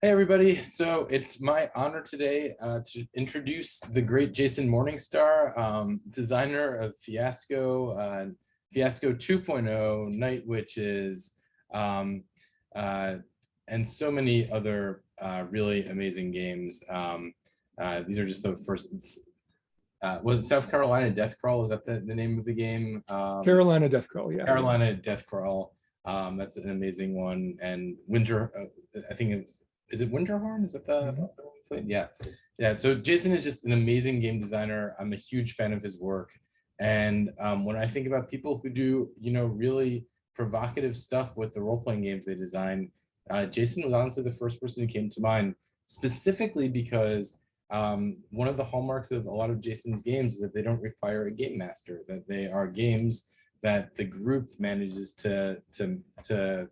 Hey everybody, so it's my honor today uh, to introduce the great Jason Morningstar, um, designer of Fiasco, uh, Fiasco 2.0, Night Witches, um, uh, and so many other uh, really amazing games. Um, uh, these are just the first, uh, was South Carolina Death Crawl, is that the, the name of the game? Um, Carolina Death Crawl, yeah. Carolina Death Crawl, um, that's an amazing one, and Winter, I think it was is it Winterhorn? Is that the Mhm. the one we played? Yeah, yeah. So Jason is just an amazing game designer. I'm a huge fan of his work, and um, when I think about people who do, you know, really provocative stuff with the role playing games they design, uh, Jason was honestly the first person who came to mind, specifically because um, one of the hallmarks of a lot of Jason's games is that they don't require a game master, that they are games that the group manages to to to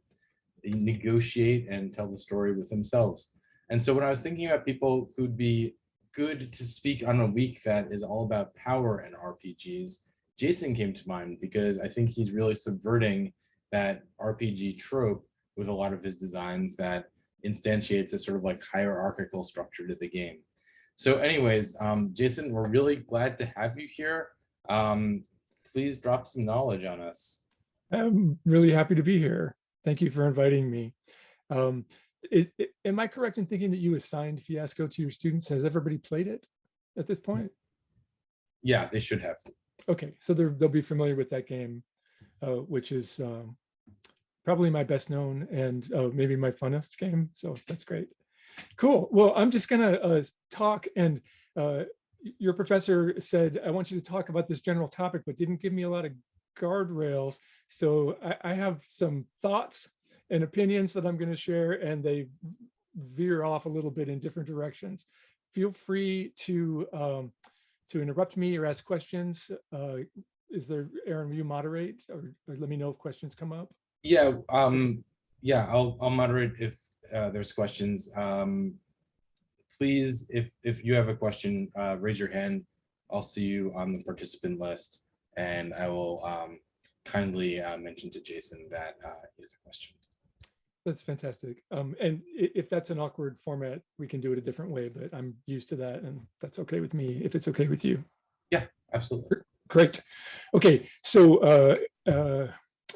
negotiate and tell the story with themselves. And so when I was thinking about people who'd be good to speak on a week that is all about power and RPGs, Jason came to mind because I think he's really subverting that RPG trope with a lot of his designs that instantiates a sort of like hierarchical structure to the game. So anyways, um, Jason, we're really glad to have you here. Um, please drop some knowledge on us. I'm really happy to be here. Thank you for inviting me. Um, is, am I correct in thinking that you assigned Fiasco to your students? Has everybody played it at this point? Yeah, they should have. Okay, so they'll be familiar with that game, uh, which is um, probably my best known and uh, maybe my funnest game. So that's great. Cool. Well, I'm just gonna uh, talk and uh, your professor said, I want you to talk about this general topic, but didn't give me a lot of guardrails. So I, I have some thoughts and opinions that I'm going to share, and they veer off a little bit in different directions. Feel free to um, to interrupt me or ask questions. Uh, is there, Aaron, will you moderate or, or let me know if questions come up? Yeah, um, yeah, I'll, I'll moderate if uh, there's questions. Um, please, if, if you have a question, uh, raise your hand. I'll see you on the participant list and I will um, kindly uh, mention to Jason that uh, is a question. That's fantastic. Um, and if that's an awkward format, we can do it a different way, but I'm used to that and that's okay with me if it's okay with you. Yeah, absolutely. Great. Okay, so uh, uh,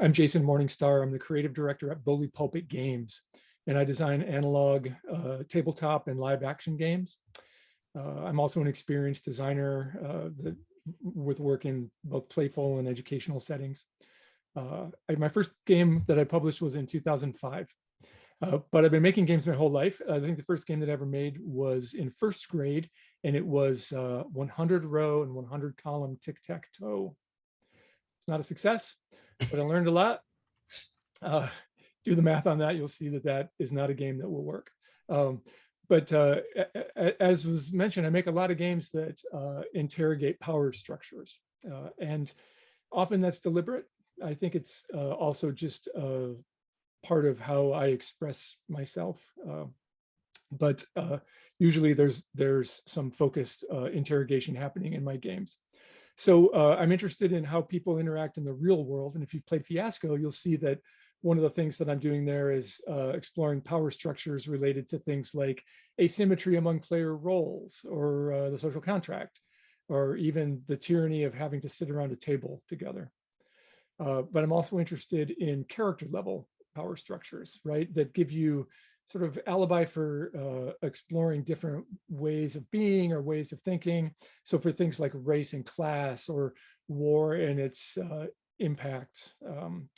I'm Jason Morningstar. I'm the creative director at Bully Pulpit Games, and I design analog uh, tabletop and live action games. Uh, I'm also an experienced designer uh, with work in both playful and educational settings. Uh, I- my first game that I published was in 2005. Uh, but I've been making games my whole life. I think the first game that I ever made was in first grade, and it was uh, 100 row and 100 column tic-tac-toe. It's not a success, but I learned a lot. Uh, do the math on that, you'll see that that is not a game that will work. Um, but uh, as was mentioned, I make a lot of games that uh, interrogate power structures. Uh, and often that's deliberate. I think it's uh, also just uh, part of how I express myself. Uh, but usually there's there's some focused interrogation happening in my games. So I'm interested in how people interact in the real world. And if you've played Fiasco, you'll see that one of the things that I'm doing there is uh, exploring power structures related to things like asymmetry among player roles or uh, the social contract, or even the tyranny of having to sit around a table together. Uh, but I'm also interested in character level power structures, right? That give you sort of alibi for uh, exploring different ways of being or ways of thinking. So for things like race and class or war and its uh, impact, um,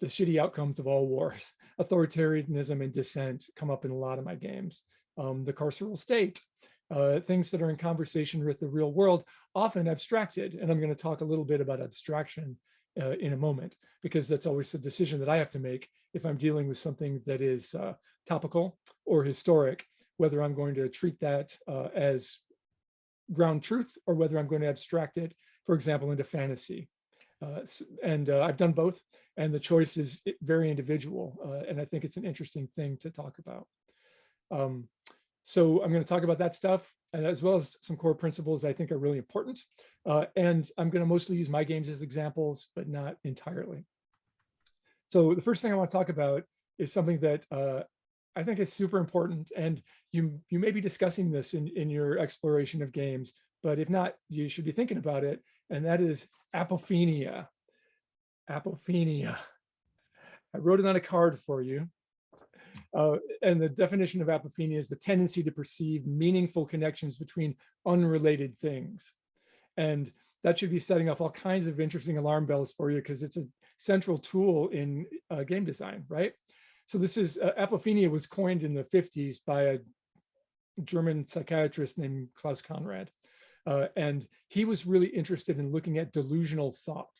the shitty outcomes of all wars, authoritarianism and dissent come up in a lot of my games. Um, the carceral state, uh, things that are in conversation with the real world, often abstracted. And I'm going to talk a little bit about abstraction uh, in a moment, because that's always the decision that I have to make if I'm dealing with something that is uh, topical or historic, whether I'm going to treat that uh, as ground truth or whether I'm going to abstract it, for example, into fantasy. Uh, and uh, I've done both, and the choice is very individual. uh, and I think it's an interesting thing to talk about. Um, so I'm going to talk about that stuff, as well as some core principles I think are really important. Uh, and I'm going to mostly use my games as examples, but not entirely. So the first thing I want to talk about is something that uh, I think is super important. And you, you may be discussing this in, in your exploration of games, but if not, you should be thinking about it. And that is apophenia. Apophenia. I wrote it on a card for you. Uh, and the definition of apophenia is the tendency to perceive meaningful connections between unrelated things. And that should be setting off all kinds of interesting alarm bells for you because it's a central tool in uh, game design, right? So this is, uh, apophenia was coined in the 50s by a German psychiatrist named Klaus Conrad. Uh, and he was really interested in looking at delusional thought.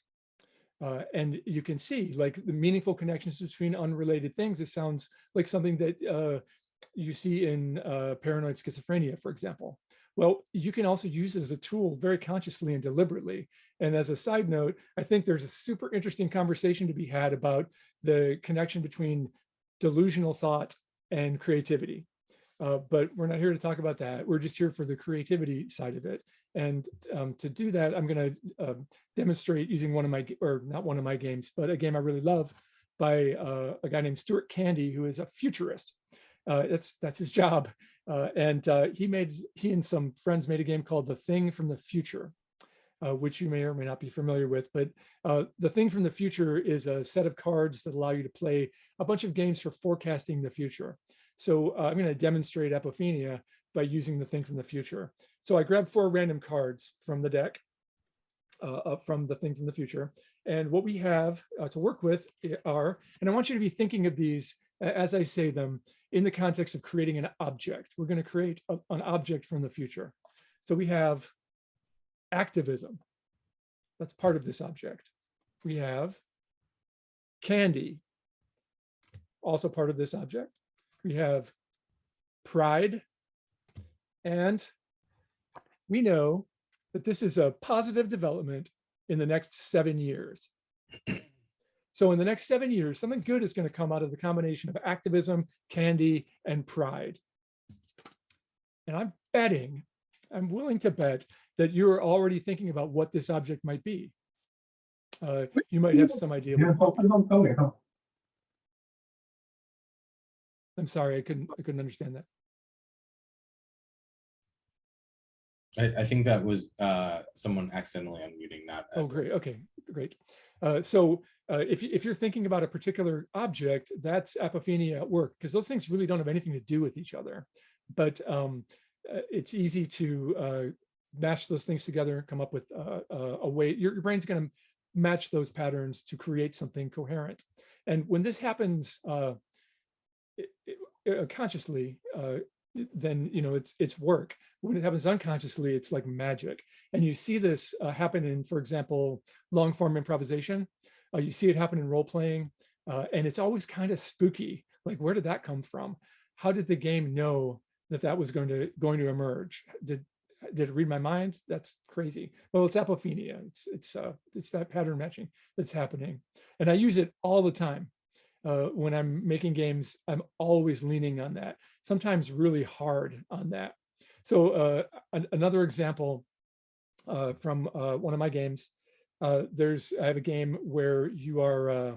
Uh, and you can see like the meaningful connections between unrelated things. It sounds like something that uh, you see in uh, paranoid schizophrenia, for example. Well, you can also use it as a tool very consciously and deliberately. And as a side note, I think there's a super interesting conversation to be had about the connection between delusional thought and creativity. Uh, but we're not here to talk about that. We're just here for the creativity side of it. And um, to do that, I'm going to uh, demonstrate using one of my, or not one of my games, but a game I really love by uh, a guy named Stuart Candy, who is a futurist. Uh, that's that's his job. Uh, and uh, he made, he and some friends made a game called The Thing from the Future. Uh, which you may or may not be familiar with. But uh, the thing from the future is a set of cards that allow you to play a bunch of games for forecasting the future. So uh, I'm going to demonstrate apophenia by using the thing from the future. So I grabbed four random cards from the deck, uh, from the thing from the future. And what we have uh, to work with are, and I want you to be thinking of these as I say them in the context of creating an object. We're going to create a, an object from the future. So we have activism. That's part of this object. We have candy, also part of this object. We have pride, and we know that this is a positive development in the next seven years. So in the next seven years, something good is going to come out of the combination of activism, candy, and pride. And I'm betting, I'm willing to bet that you're already thinking about what this object might be. Uh, you might have some idea. what- I'm sorry, I couldn't, I couldn't understand that. I, I think that was uh, someone accidentally unmuting that. Oh, great. Okay, great. Uh, so uh, if, if you're thinking about a particular object, that's apophenia at work, because those things really don't have anything to do with each other. But um, uh, it's easy to uh, match those things together, come up with uh, uh, a way, your, your brain's going to match those patterns to create something coherent. And when this happens uh, consciously, uh, then you know it's it's work. When it happens unconsciously, it's like magic. And you see this uh, happen in, for example, long form improvisation. Uh, you see it happen in role playing, uh, and it's always kind of spooky. Like, where did that come from? How did the game know that that was going to going to emerge? Did did it read my mind? That's crazy. Well, it's apophenia. It's it's uh, it's that pattern matching that's happening, and I use it all the time. Uh, when I'm making games, I'm always leaning on that. Sometimes really hard on that. So uh, an, another example uh, from uh, one of my games. Uh, there's I have a game where you are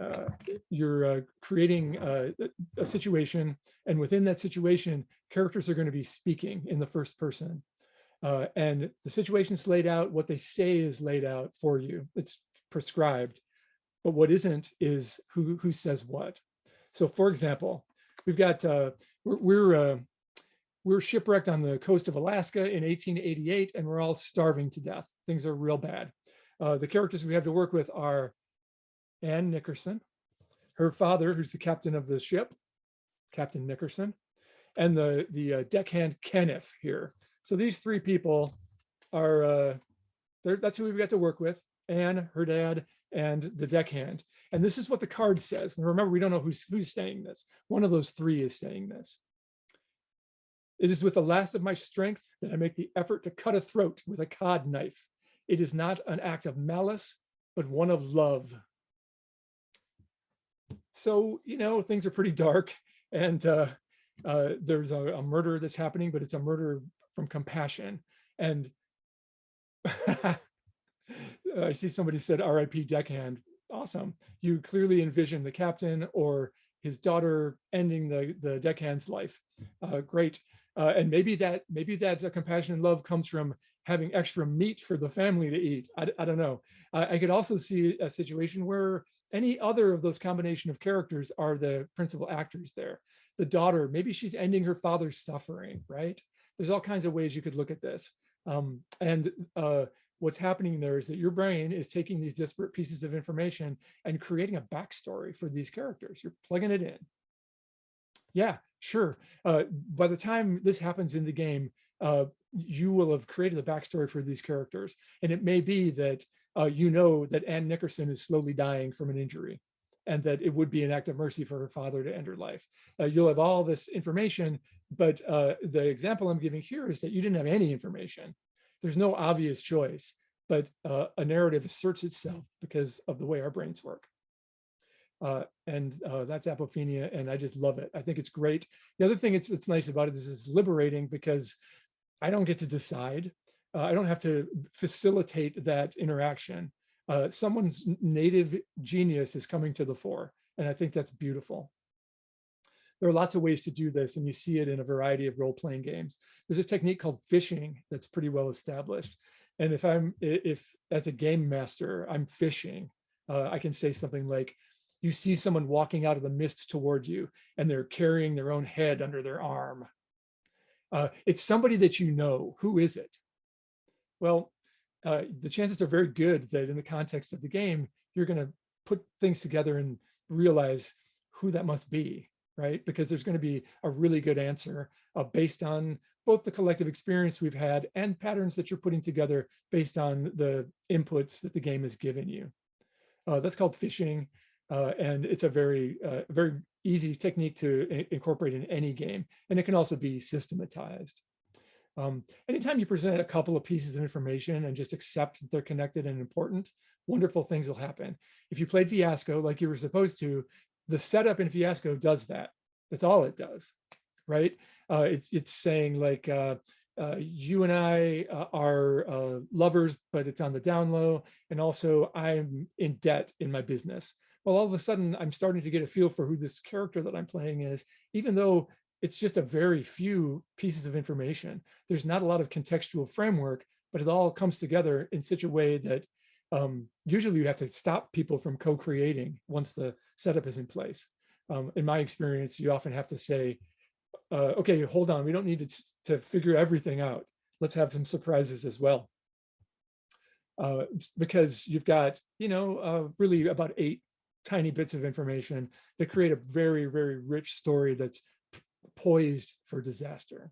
uh, you're creating uh, a situation, and within that situation, characters are going to be speaking in the first person. And the situation's laid out, what they say is laid out for you. It's prescribed. But what isn't is who, who says what. So for example, we've got, uh, we're, we're, uh, we're shipwrecked on the coast of Alaska in 1888, and we're all starving to death. Things are real bad. Uh, the characters we have to work with are Ann Nickerson, her father, who's the captain of the ship, Captain Nickerson, and the, the uh, deckhand Kenneth here. So these three people are, uh, that's who we've got to work with, Anne, her dad, and the deckhand. And this is what the card says. And remember, we don't know who's, who's saying this. One of those three is saying this. It is with the last of my strength that I make the effort to cut a throat with a cod knife. It is not an act of malice, but one of love. So, you know, things are pretty dark and uh, uh, there's a, a murder that's happening, but it's a murder from compassion. And I see somebody said RIP deckhand. Awesome. You clearly envision the captain or his daughter ending the, the deckhand's life. Uh, great. Uh, and maybe that maybe that uh, compassion and love comes from having extra meat for the family to eat. I, I don't know. I, I could also see a situation where any other of those combination of characters are the principal actors there. The daughter, maybe she's ending her father's suffering, right? There's all kinds of ways you could look at this. Um, and uh, what's happening there is that your brain is taking these disparate pieces of information and creating a backstory for these characters. You're plugging it in. Yeah, sure. Uh, by the time this happens in the game, uh, you will have created a backstory for these characters. And it may be that uh, you know that Ann Nickerson is slowly dying from an injury and that it would be an act of mercy for her father to end her life. Uh, you'll have all this information, but uh, the example I'm giving here is that you didn't have any information. There's no obvious choice, but uh, a narrative asserts itself because of the way our brains work. Uh, and uh, that's apophenia, and I just love it. I think it's great. The other thing it's, it's nice about it is it's liberating because I don't get to decide. Uh, I don't have to facilitate that interaction. Uh, someone's native genius is coming to the fore, and I think that's beautiful. There are lots of ways to do this, and you see it in a variety of role-playing games. There's a technique called fishing that's pretty well established. And if I'm, if as a game master, I'm fishing, uh, I can say something like, you see someone walking out of the mist toward you, and they're carrying their own head under their arm. Uh, it's somebody that you know. Who is it? Well, uh, the chances are very good that in the context of the game, you're going to put things together and realize who that must be, right? Because there's going to be a really good answer uh, based on both the collective experience we've had and patterns that you're putting together based on the inputs that the game has given you. Uh, that's called fishing. Uh, and it's a very, uh, very easy technique to incorporate in any game. And it can also be systematized. Um, anytime you present a couple of pieces of information and just accept that they're connected and important, wonderful things will happen. If you played Fiasco like you were supposed to, the setup in Fiasco does that. That's all it does, right? Uh, it's, it's saying like, uh, uh, you and I uh, are uh, lovers, but it's on the down low. And also I'm in debt in my business well, all of a sudden I'm starting to get a feel for who this character that I'm playing is, even though it's just a very few pieces of information. There's not a lot of contextual framework, but it all comes together in such a way that um, usually you have to stop people from co-creating once the setup is in place. Um, in my experience, you often have to say, uh, okay, hold on, we don't need to, to figure everything out. Let's have some surprises as well. Uh, because you've got, you know, uh, really about eight tiny bits of information that create a very, very rich story that's poised for disaster.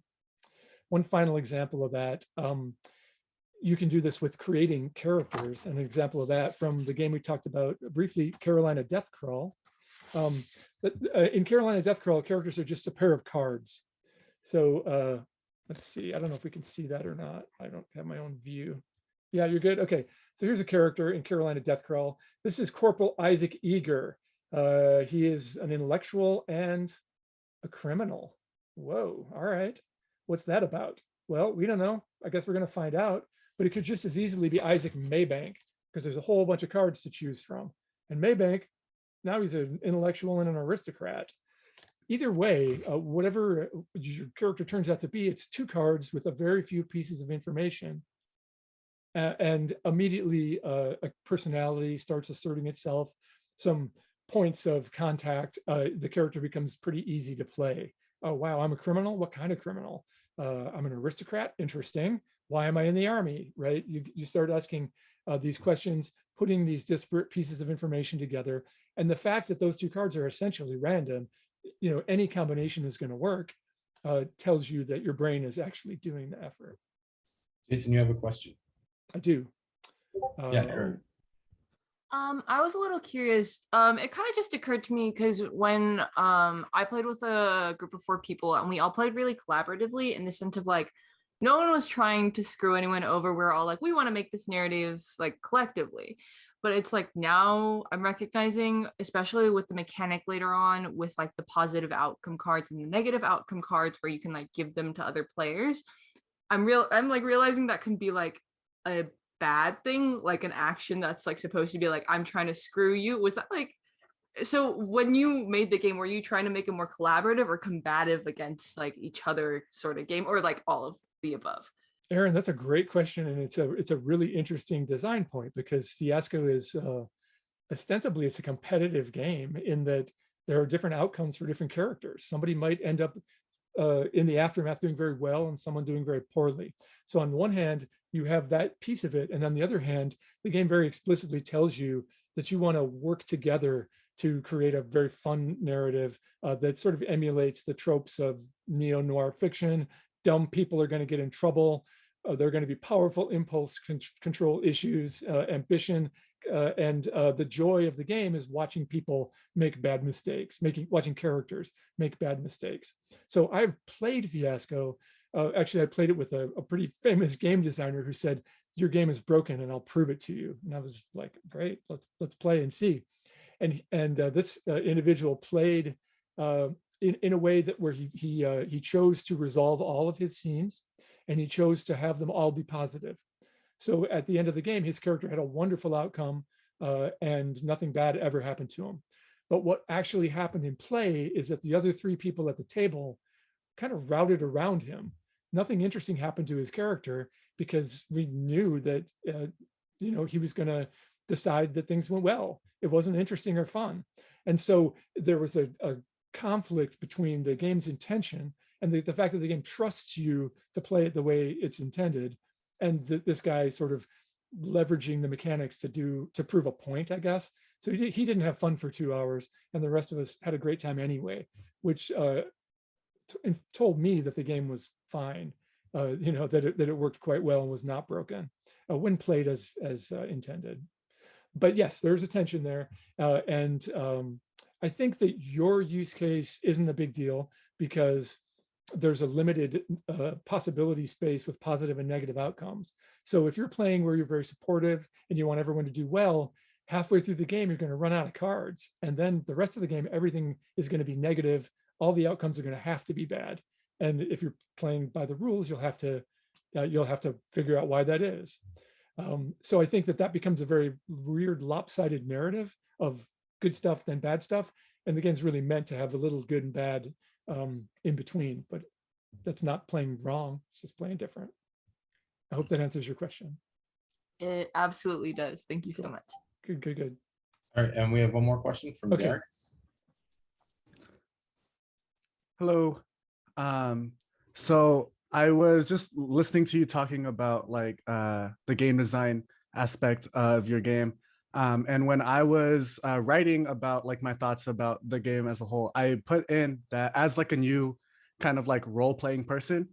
One final example of that, um, you can do this with creating characters. An example of that from the game we talked about briefly, Carolina Death Crawl. Um, but, uh, in Carolina Death Crawl, characters are just a pair of cards. So uh, let's see, I don't know if we can see that or not. I don't have my own view. Yeah, you're good. Okay, so here's a character in Carolina Death Crawl. This is Corporal Isaac Eager. Uh, he is an intellectual and a criminal. Whoa, all right. What's that about? Well, we don't know. I guess we're going to find out. But it could just as easily be Isaac Maybank because there's a whole bunch of cards to choose from. And Maybank, now he's an intellectual and an aristocrat. Either way, uh, whatever your character turns out to be, it's two cards with a very few pieces of information uh, and immediately uh, a personality starts asserting itself. Some points of contact, uh, the character becomes pretty easy to play. Oh, wow, I'm a criminal. What kind of criminal? Uh, I'm an aristocrat. Interesting. Why am I in the army? Right? You, you start asking uh, these questions, putting these disparate pieces of information together. And the fact that those two cards are essentially random, you know, any combination is going to work, uh, tells you that your brain is actually doing the effort. Jason, you have a question. I do. Yeah, Uh, Aaron. Um, I was a little curious. Um, it kind of just occurred to me because when um I played with a group of four people and we all played really collaboratively in the sense of like no one was trying to screw anyone over. We are all like, we want to make this narrative like collectively. But it's like now I'm recognizing, especially with the mechanic later on, with like the positive outcome cards and the negative outcome cards where you can like give them to other players. I'm real I'm like realizing that can be like a bad thing like an action that's like supposed to be like i'm trying to screw you was that like so when you made the game, were you trying to make it more collaborative or combative against like each other sort of game or like all of the above? Aaron, that's a great question, and it's a it's a really interesting design point because Fiasco is uh, ostensibly it's a competitive game in that there are different outcomes for different characters. Somebody might end up uh, in the aftermath doing very well and someone doing very poorly. So on one hand, you have that piece of it, and on the other hand, the game very explicitly tells you that you want to work together to create a very fun narrative uh, that sort of emulates the tropes of neo-noir fiction. Dumb people are going to get in trouble. Uh, there are going to be powerful impulse con control issues, uh, ambition, uh, and uh, the joy of the game is watching people make bad mistakes, making watching characters make bad mistakes. So I've played Fiasco. Uh, actually, I played it with a, a pretty famous game designer who said, "Your game is broken, and I'll prove it to you." And I was like, "Great, let's let's play and see." And and uh, this uh, individual played uh, in in a way that where he he uh, he chose to resolve all of his scenes, and he chose to have them all be positive. So at the end of the game, his character had a wonderful outcome uh, and nothing bad ever happened to him. But what actually happened in play is that the other three people at the table kind of routed around him. Nothing interesting happened to his character because we knew that, uh, you know, he was going to decide that things went well. It wasn't interesting or fun. And so there was a, a conflict between the game's intention and the, the fact that the game trusts you to play it the way it's intended and th this guy sort of leveraging the mechanics to do to prove a point, I guess. So he, he didn't have fun for two hours, and the rest of us had a great time anyway, which uh, told me that the game was fine. Uh, you know that it, that it worked quite well and was not broken uh, when played as as uh, intended. But yes, there's a tension there, uh, and um, I think that your use case isn't a big deal because there's a limited uh, possibility space with positive and negative outcomes. So if you're playing where you're very supportive and you want everyone to do well, halfway through the game, you're going to run out of cards. And then the rest of the game, everything is going to be negative. All the outcomes are going to have to be bad. And if you're playing by the rules, you'll have to uh, you'll have to figure out why that is. Um, so I think that that becomes a very weird lopsided narrative of good stuff then bad stuff. And the game's really meant to have a little good and bad um, in between, but that's not playing wrong. It's just playing different. I hope that answers your question. It absolutely does. Thank you so much. Good, good, good. All right, and we have one more question from Okay. Darius. Hello. Um, so I was just listening to you talking about like uh, the game design aspect of your game. Um, and when I was uh, writing about like my thoughts about the game as a whole, I put in that as like a new kind of like role playing person,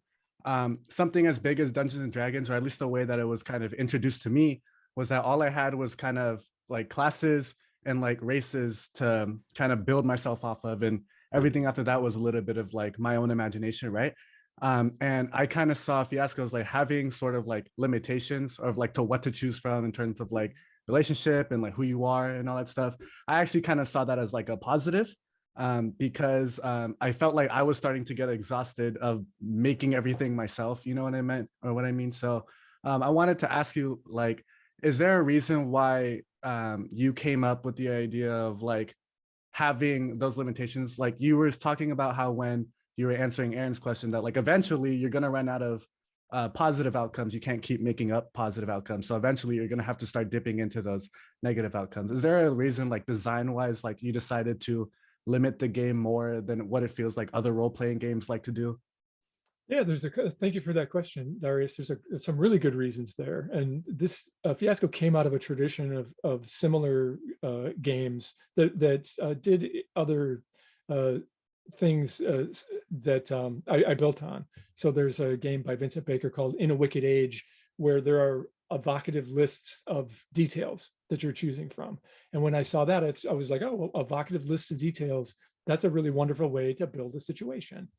um, something as big as Dungeons and Dragons, or at least the way that it was kind of introduced to me, was that all I had was kind of like classes and like races to kind of build myself off of. And everything after that was a little bit of like my own imagination, right? Um, and I kind of saw Fiasco as like having sort of like limitations of like to what to choose from in terms of like relationship and like who you are and all that stuff. I actually kind of saw that as like a positive um, because um, I felt like I was starting to get exhausted of making everything myself. You know what I meant or what I mean? So um, I wanted to ask you like, is there a reason why um, you came up with the idea of like having those limitations? Like you were talking about how when you were answering Aaron's question that like eventually you're going to run out of uh, positive outcomes. You can't keep making up positive outcomes. So eventually you're going to have to start dipping into those negative outcomes. Is there a reason like design wise, like you decided to limit the game more than what it feels like other role playing games like to do? Yeah, there's a, thank you for that question, Darius. There's a, some really good reasons there. And this uh, fiasco came out of a tradition of, of similar uh, games that, that uh, did other uh, things uh, that um, I, I built on. So there's a game by Vincent Baker called In a Wicked Age, where there are evocative lists of details that you're choosing from. And when I saw that, it's, I was like, oh, well, evocative lists of details, that's a really wonderful way to build a situation.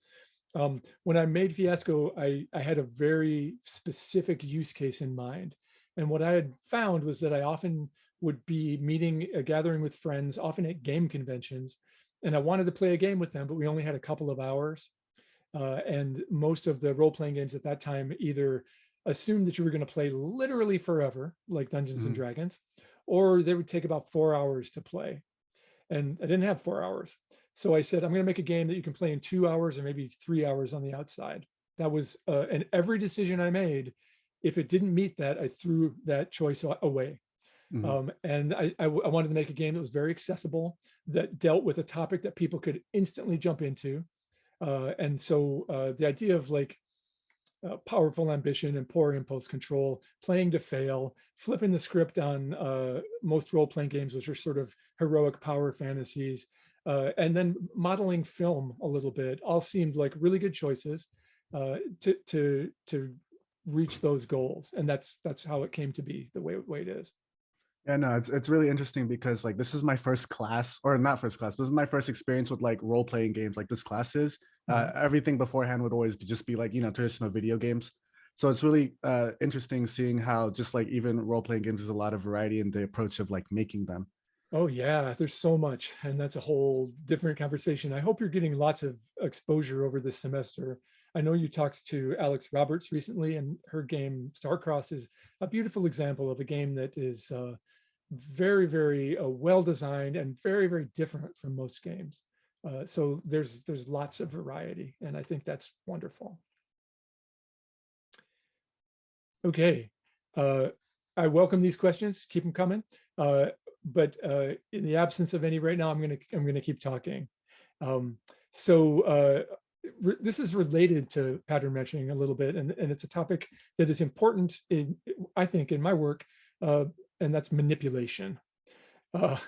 Um, when I made Fiasco, I, I had a very specific use case in mind. And what I had found was that I often would be meeting, uh, gathering with friends, often at game conventions, and I wanted to play a game with them, but we only had a couple of hours. Uh, and most of the role-playing games at that time either assumed that you were going to play literally forever, like Dungeons and Mhm. Dragons, or they would take about four hours to play. and I didn't have four hours. So I said, I'm going to make a game that you can play in two hours or maybe three hours on the outside. That was, uh, and every decision I made, if it didn't meet that, I threw that choice a- away. Mhm. Um, and i i wanted to make a game that was very accessible, that dealt with a topic that people could instantly jump into. Uh, and so uh, the idea of like uh, powerful ambition and poor impulse control, playing to fail, flipping the script on uh, most role-playing games, which are sort of heroic power fantasies, uh, and then modeling film a little bit, all seemed like really good choices uh, to to to reach those goals. And that's that's how it came to be the way, way it is. Yeah, no, it's it's really interesting because like this is my first class, or not first class, but this is my first experience with like role playing games like this class is. Uh, everything beforehand would always be- just be like you know traditional video games. So it's really uh, interesting seeing how just like even role playing games, there's a lot of variety in the approach of like making them. Oh yeah, there's so much, and that's a whole different conversation. I hope you're getting lots of exposure over this semester. I know you talked to Alex Roberts recently, and her game Starcross is a beautiful example of a game that is uh, very, very uh, well designed and very, very different from most games. Uh, so there's there's lots of variety, and I think that's wonderful. Okay, uh, I welcome these questions. Keep them coming. Uh, but uh, in the absence of any right now, I'm gonna I'm gonna keep talking. Um, so uh, this is related to pattern matching a little bit, and, and it's a topic that is important in I think in my work, uh, and that's manipulation. Uh,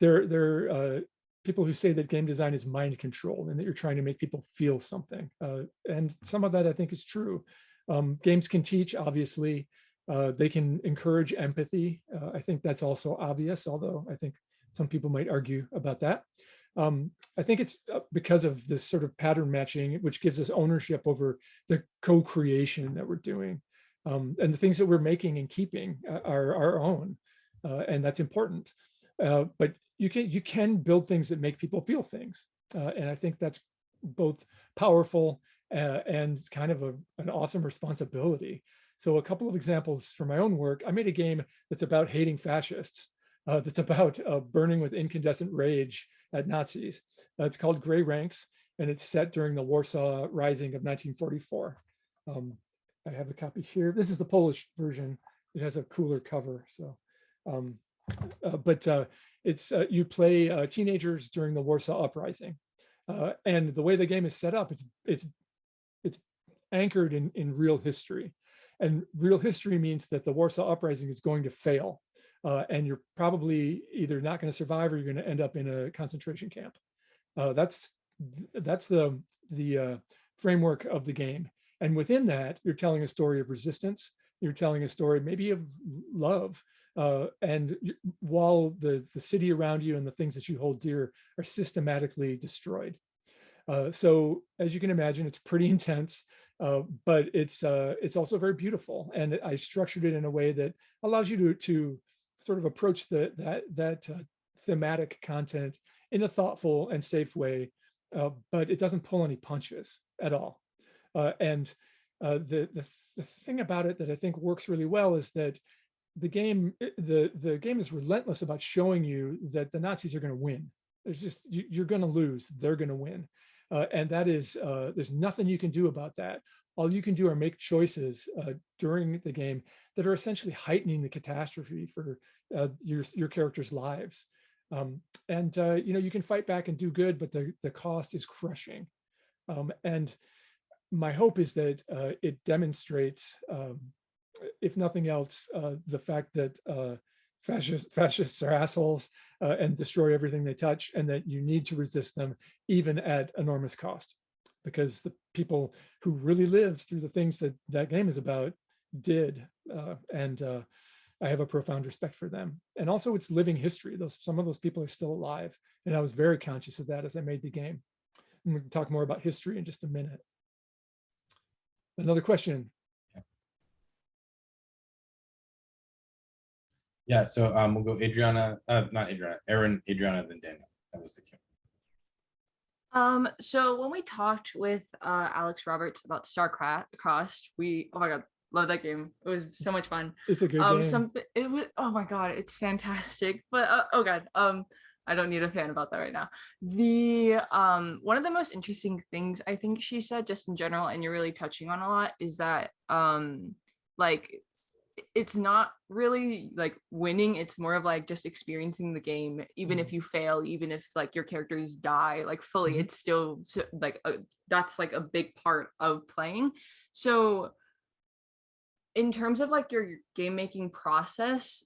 there there are uh, people who say that game design is mind control and that you're trying to make people feel something, uh, and some of that I think is true. Um, games can teach, obviously. Uh, they can encourage empathy. Uh, I think that's also obvious, although I think some people might argue about that. Um, I think it's uh, because of this sort of pattern matching, which gives us ownership over the co-creation that we're doing. Um, and the things that we're making and keeping uh, are our own, uh, and that's important. Uh, but you can you can build things that make people feel things, uh, and I think that's both powerful uh, and kind of a, an awesome responsibility. So a couple of examples from my own work. I made a game that's about hating fascists, uh, that's about burning with incandescent rage at Nazis. It's called Grey Ranks, and it's set during the Warsaw Rising of 1944. Um, I have a copy here. This is the Polish version. It has a cooler cover. So, um, uh, but uh, it's uh, you play uh, teenagers during the Warsaw Uprising, uh, and the way the game is set up, it's it's it's anchored in in real history. And real history means that the Warsaw Uprising is going to fail. Uh, and you're probably either not going to survive or you're going to end up in a concentration camp. That's that's the the framework of the game. And within that, you're telling a story of resistance. You're telling a story maybe of love. Uh, and while the the city around you and the things that you hold dear are systematically destroyed. Uh, so as you can imagine, it's pretty intense uh, but it's uh, it's also very beautiful. And I structured it in a way that allows you to to sort of approach the that that uh, thematic content in a thoughtful and safe way, uh, but it doesn't pull any punches at all. Uh, and uh, the, the the thing about it that I think works really well is that the game the the game is relentless about showing you that the Nazis are going to win. There's just you, you're going to lose. They're going to win. Uh, and that is, uh, there's nothing you can do about that. All you can do are make choices uh, during the game that are essentially heightening the catastrophe for uh, your, your characters' lives. Um, and, you know, you can fight back and do good, but the, the cost is crushing. Um, and my hope is that uh, it demonstrates, um, if nothing else, the fact that fascists, fascists are assholes uh, and destroy everything they touch, and that you need to resist them even at enormous cost. Because the people who really lived through the things that that game is about did, uh, and uh, I have a profound respect for them. And also, it's living history. Those some of those people are still alive, and I was very conscious of that as I made the game. And we can talk more about history in just a minute. Another question. Yeah, so um, we'll go Adriana, uh, not Adriana, Aaron, Adriana, then Daniel. That was the cue. Um, so when we talked with uh, Alex Roberts about Starcrossed, we oh my god, love that game. It was so much fun. It's a good um, game. some it was oh my god, it's fantastic. But uh, oh god, um, I don't need a fan about that right now. The um one of the most interesting things I think she said just in general, and you're really touching on a lot, is that um like it's not really like winning it's more of like just experiencing the game even if you fail even if like your characters die like fully Mhm. it's still like a, that's like a big part of playing so in terms of like your game making process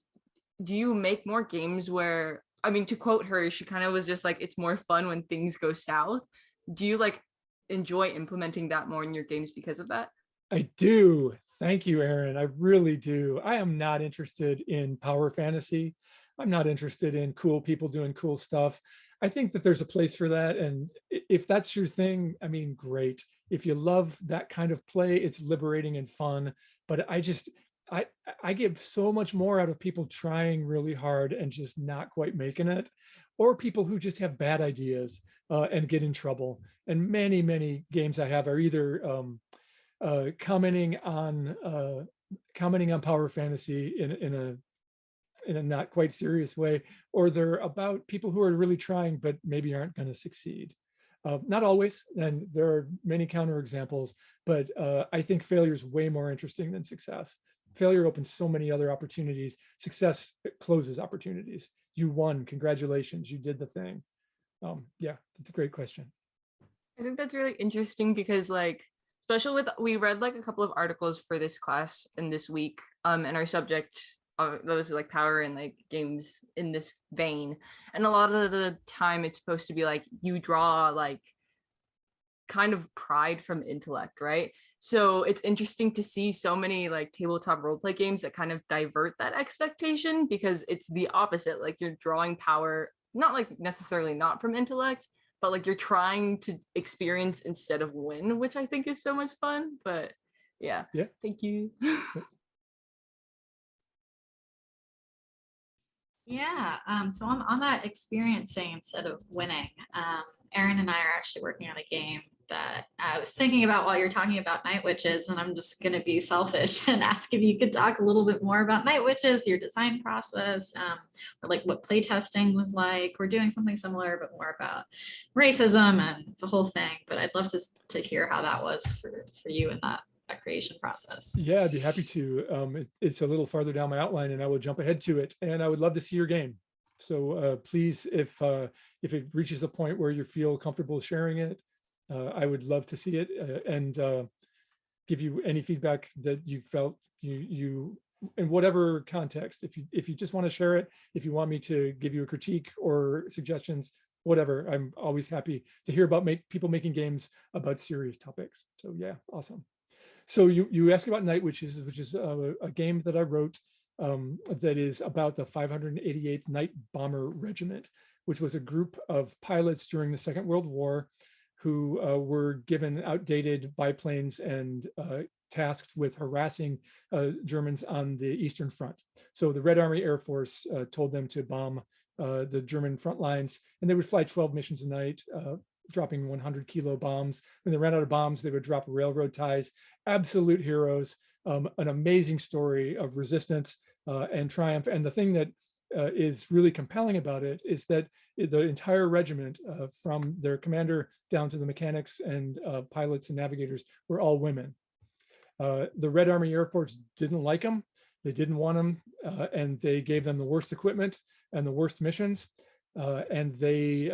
do you make more games where i mean to quote her she kind of was just like it's more fun when things go south do you like enjoy implementing that more in your games because of that I do. Thank you, Aaron. I really do. I am not interested in power fantasy. I'm not interested in cool people doing cool stuff. I think that there's a place for that. And if that's your thing, I mean, great. If you love that kind of play, it's liberating and fun. But I just, I, I get so much more out of people trying really hard and just not quite making it, or people who just have bad ideas uh, and get in trouble. And many, many games I have are either um, uh, commenting on uh, commenting on power fantasy in in a in a not quite serious way, or they're about people who are really trying but maybe aren't going to succeed. Uh, not always, and there are many counterexamples, but uh, I think failure is way more interesting than success. Failure opens so many other opportunities. Success closes opportunities. You won, congratulations, you did the thing. Um, yeah, that's a great question. I think that's really interesting because like especially with we read like a couple of articles for this class in this week um and our subject uh, those are like power and like games in this vein and a lot of the time it's supposed to be like you draw like kind of pride from intellect right so it's interesting to see so many like tabletop roleplay games that kind of divert that expectation because it's the opposite like you're drawing power not like necessarily not from intellect but like you're trying to experience instead of win, which I think is so much fun. But yeah, Yeah. thank you. Yeah, um, so on, on that experiencing instead of winning, um, Aaron and I are actually working on a game that I was thinking about while you're talking about night witches, and I'm just gonna be selfish and ask if you could talk a little bit more about night witches, your design process, um, or like what playtesting was like. We're doing something similar, but more about racism and it's a whole thing, but I'd love to, to hear how that was for, for you in that, that creation process. Yeah, I'd be happy to. Um, it- it's a little farther down my outline and I will jump ahead to it and I would love to see your game. So uh, please, if uh, if it reaches a point where you feel comfortable sharing it, I would love to see it uh, and uh, give you any feedback that you felt you you in whatever context. If you if you just want to share it, if you want me to give you a critique or suggestions, whatever, I'm always happy to hear about make people making games about serious topics. So yeah, awesome. So you you asked about Night Witches, which is a, a game that I wrote um, that is about the 588th Night Bomber Regiment, which was a group of pilots during the Second World War who uh, were given outdated biplanes and uh, tasked with harassing uh, Germans on the Eastern Front. So the Red Army Air Force uh, told them to bomb uh, the German front lines, and they would fly 12 missions a night, uh, dropping 100 kilo bombs. When they ran out of bombs, they would drop railroad ties. Absolute heroes, um, an amazing story of resistance and triumph. And the thing that uh, is really compelling about it is that the entire regiment, uh, from their commander down to the mechanics and uh, pilots and navigators, were all women. Uh, the Red Army Air Force didn't like them. They didn't want them, uh, and they gave them the worst equipment and the worst missions, uh, and they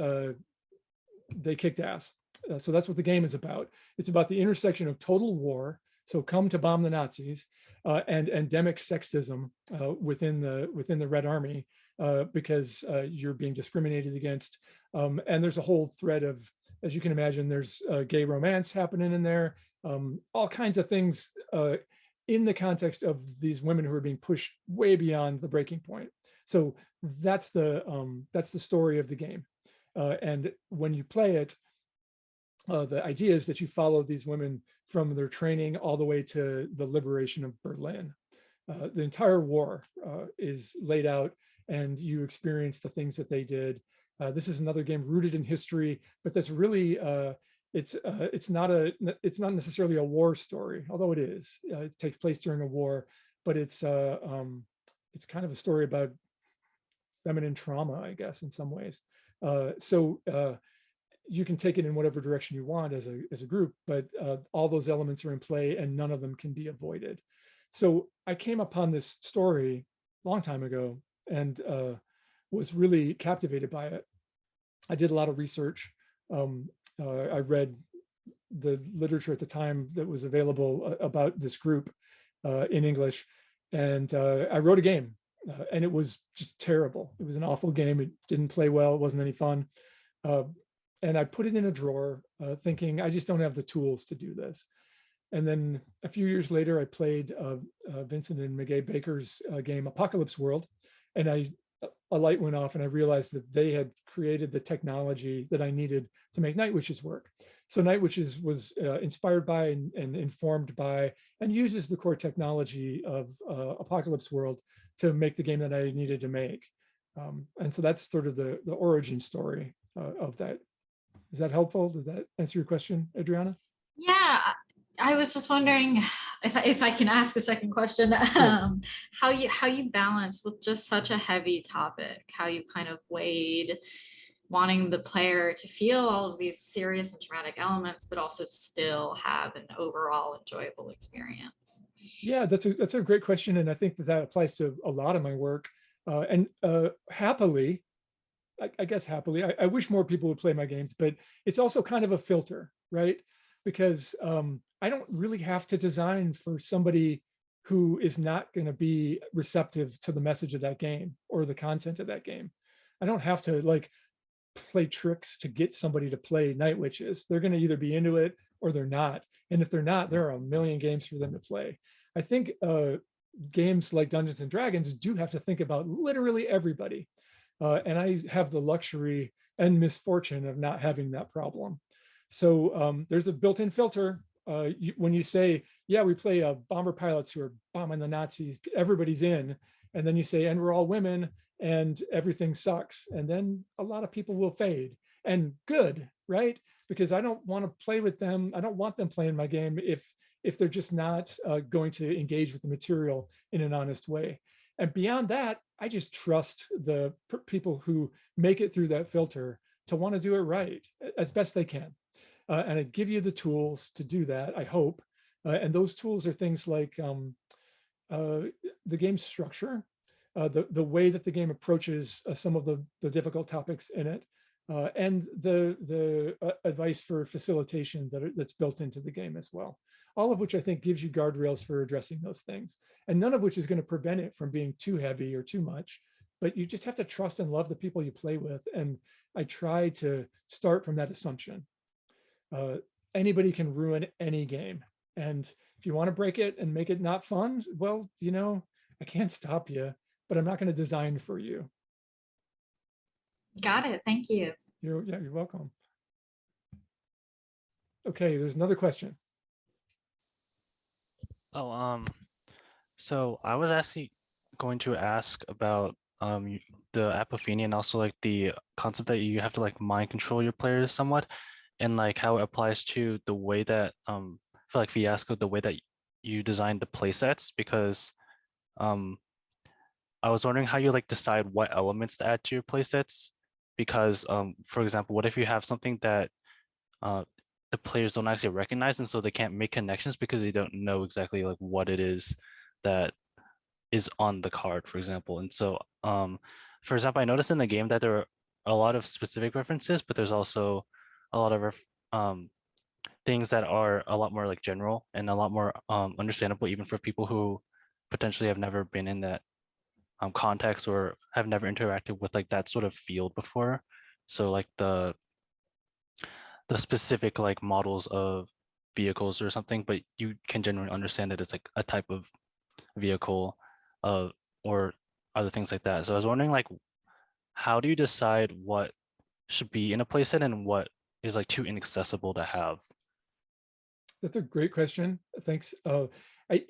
they kicked ass. So that's what the game is about. It's about the intersection of total war, so come to bomb the Nazis, uh, and endemic sexism uh, within the within the Red Army, uh, because uh, you're being discriminated against. Um, and there's a whole thread of, as you can imagine, there's uh, gay romance happening in there, um, all kinds of things in the context of these women who are being pushed way beyond the breaking point. So that's the um, that's the story of the game. And when you play it, uh, the idea is that you follow these women from their training all the way to the liberation of Berlin. Uh, the entire war uh, is laid out and you experience the things that they did. Uh, this is another game rooted in history, but that's really, uh, it's uh, it's not a it's not necessarily a war story, although it is. It takes place during a war, but it's um, it's kind of a story about feminine trauma, I guess, in some ways. So you can take it in whatever direction you want as a, as a group, but uh, all those elements are in play and none of them can be avoided. So I came upon this story a long time ago and uh, was really captivated by it. I did a lot of research. Um, uh, I read the literature at the time that was available uh, about this group uh, in English. And uh, I wrote a game and it was just terrible. It was an awful game. It didn't play well. It wasn't any fun. Uh, and I put it in a drawer uh, thinking, I just don't have the tools to do this. And then a few years later, I played Vincent and Meguey Baker's game Apocalypse World. And I a light went off and I realized that they had created the technology that I needed to make Night Witches work. So Night Witches was uh, inspired by and, and, informed by and uses the core technology of uh, Apocalypse World to make the game that I needed to make. Um, and so that's sort of the, the origin story uh, of that. Is that helpful? Does that answer your question, Adriana? Yeah, I was just wondering if I, if I can ask a second question, um, how you how you balance with just such a heavy topic, how you kind of weighed wanting the player to feel all of these serious and traumatic elements, but also still have an overall enjoyable experience. Yeah, that's a that's a great question, and I think that that applies to a lot of my work. Uh, and uh, happily, I, I, guess happily, I, I wish more people would play my games, but it's also kind of a filter, right? Because um, I don't really have to design for somebody who is not going to be receptive to the message of that game or the content of that game. I don't have to like play tricks to get somebody to play Night Witches. They're going to either be into it or they're not. And if they're not, there are a million games for them to play. I think uh, games like Dungeons and Dragons do have to think about literally everybody. Uh, and I have the luxury and misfortune of not having that problem. So um, there's a built-in filter. Uh, you, when you say, yeah, we play uh, bomber pilots who are bombing the Nazis, everybody's in. And then you say, and we're all women and everything sucks. And then a lot of people will fade and good, right? Because I don't want to play with them. I don't want them playing my game if if they're just not uh, going to engage with the material in an honest way. And beyond that, I just trust the people who make it through that filter to want to do it right as best they can. Uh, and I give you the tools to do that, I hope. Uh, and those tools are things like um, uh, the game structure, uh, the, the way that the game approaches uh, some of the, the difficult topics in it, uh, and the, the advice for facilitation that are, that's built into the game as well. All of which I think gives you guardrails for addressing those things. And none of which is going to prevent it from being too heavy or too much. But you just have to trust and love the people you play with. And I try to start from that assumption. Uh, anybody can ruin any game. And if you want to break it and make it not fun, well, you know, I can't stop you but I'm not going to design for you. Got it. Thank you. You're, yeah, you're welcome. Okay, there's another question. Oh, um, so I was actually going to ask about um the apophenia and also like the concept that you have to like mind control your players somewhat and like how it applies to the way that um for like fiasco the way that you designed the play sets because um I was wondering how you like decide what elements to add to your playsets because um, for example, what if you have something that uh, the players don't actually recognize and so they can't make connections because they don't know exactly like what it is that is on the card, for example. And so, um, for example, I noticed in the game that there are a lot of specific references, but there's also a lot of um, things that are a lot more like general and a lot more um, understandable even for people who potentially have never been in that um, context or have never interacted with like that sort of field before. So like the the specific like models of vehicles or something, but you can generally understand that it's like a type of vehicle uh, or other things like that. So I was wondering like, how do you decide what should be in a playset and what is like too inaccessible to have? That's a great question. Thanks. Uh, I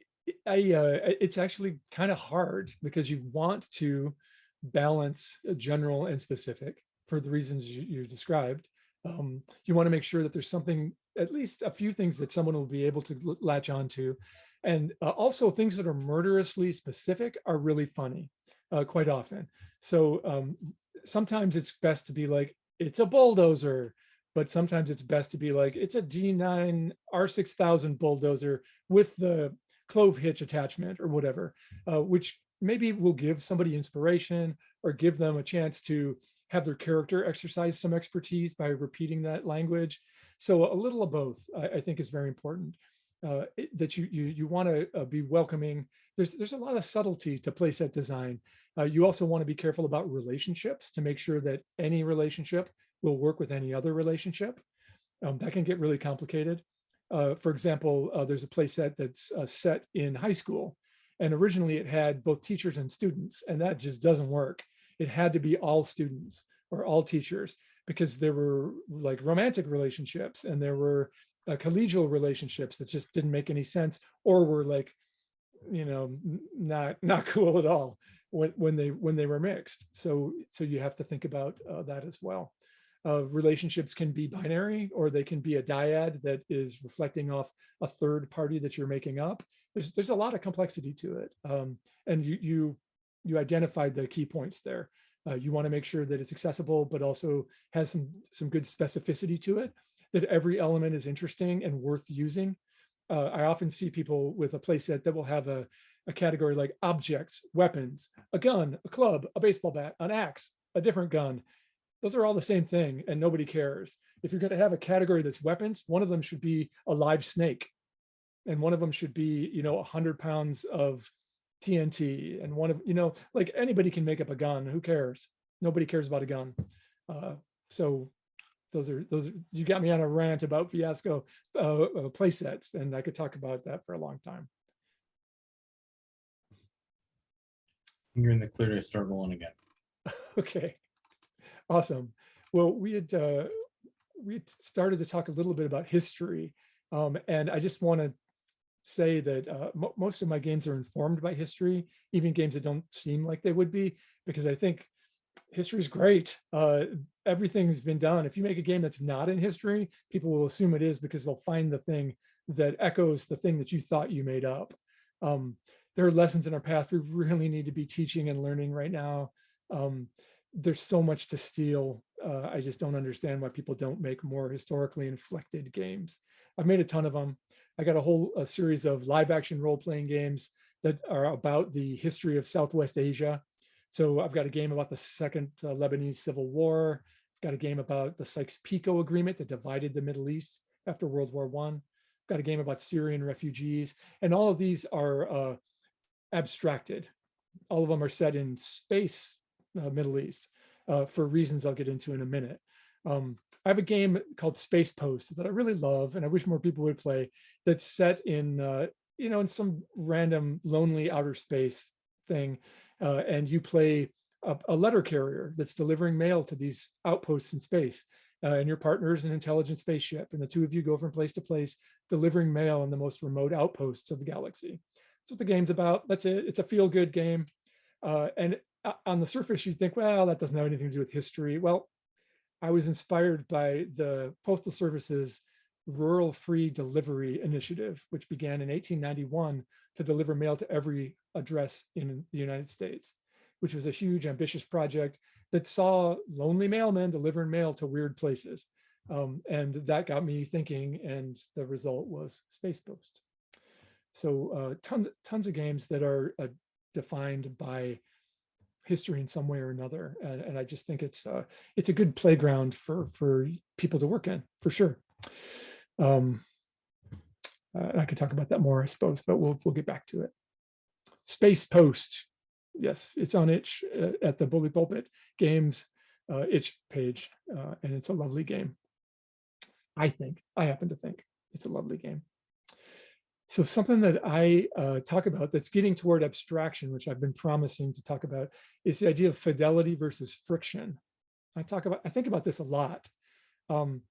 I, uh, it's actually kind of hard because you want to balance general and specific for the reasons you, you described. Um, you want to make sure that there's something, at least a few things that someone will be able to latch onto. And uh, also things that are murderously specific are really funny. uh, quite often. So um, sometimes it's best to be like, it's a bulldozer, but sometimes it's best to be like, it's a D9 R6000 bulldozer with the clove hitch attachment or whatever, uh, which maybe will give somebody inspiration or give them a chance to have their character exercise some expertise by repeating that language. So a little of both, I, I think is very important. Uh, that you you you want to uh, be welcoming. There's there's a lot of subtlety to playset design. Uh, you also want to be careful about relationships to make sure that any relationship will work with any other relationship. Um, that can get really complicated. Uh, for example, uh, there's a playset that's uh, set in high school, and originally it had both teachers and students, and that just doesn't work. It had to be all students or all teachers because there were like romantic relationships and there were uh, collegial relationships that just didn't make any sense or were like, you know, not not cool at all when when they when they were mixed. So so you have to think about uh, that as well. Uh, relationships can be binary or they can be a dyad that is reflecting off a third party that you're making up. There's there's a lot of complexity to it, um, and you you you identified the key points there. Uh, you want to make sure that it's accessible, but also has some some good specificity to it. That every element is interesting and worth using. Uh, I often see people with a playset that will have a, a category like objects, weapons, a gun, a club, a baseball bat, an axe, a different gun. Those are all the same thing and nobody cares. If you're going to have a category that's weapons, one of them should be a live snake. And one of them should be, you know, 100 pounds of TNT. And one of, you know, like anybody can make up a gun. Who cares? Nobody cares about a gun. Uh, so those are those. Are, you got me on a rant about fiasco uh, uh, play sets, and I could talk about that for a long time. You're in the clear to start rolling again. Okay, awesome. Well, we had uh, we had started to talk a little bit about history, um, and I just want to say that uh, mo most of my games are informed by history, even games that don't seem like they would be, because I think history is great. Uh, everything's been done. If you make a game that's not in history, people will assume it is because they'll find the thing that echoes the thing that you thought you made up. Um, there are lessons in our past we really need to be teaching and learning right now. Um, there's so much to steal. Uh, I just don't understand why people don't make more historically inflected games. I've made a ton of them. I got a whole a series of live action role playing games that are about the history of Southwest Asia. So I've got a game about the second uh, Lebanese civil war. I've got a game about the Sykes-Picot agreement that divided the Middle East after World War One. I've got a game about Syrian refugees. And all of these are uh, abstracted. All of them are set in space, uh, Middle East, uh, for reasons I'll get into in a minute. Um, I have a game called Space Post that I really love, and I wish more people would play. That's set in, uh, you know, in some random lonely outer space thing, uh, and you play a, a, letter carrier that's delivering mail to these outposts in space. Uh, and your partner is an intelligent spaceship, and the two of you go from place to place, delivering mail in the most remote outposts of the galaxy. That's what the game's about. That's it. It's a feel-good game. Uh, and on the surface, you think, well, that doesn't have anything to do with history. Well, I was inspired by the Postal Service's Rural Free Delivery Initiative, which began in 1891 to deliver mail to every address in the United States, which was a huge, ambitious project that saw lonely mailmen delivering mail to weird places. Um, and that got me thinking, and the result was Space Post. So uh, tons, tons of games that are uh, defined by history in some way or another. And, and I just think it's uh, it's a good playground for for people to work in for sure. Um, uh, I could talk about that more, I suppose, but we'll we'll get back to it. Space Post, yes, it's on itch uh, at the Bully Pulpit Games uh, itch page, uh, and it's a lovely game. I think I happen to think it's a lovely game. So something that I uh, talk about that's getting toward abstraction, which I've been promising to talk about, is the idea of fidelity versus friction. I talk about, I think about this a lot. Um,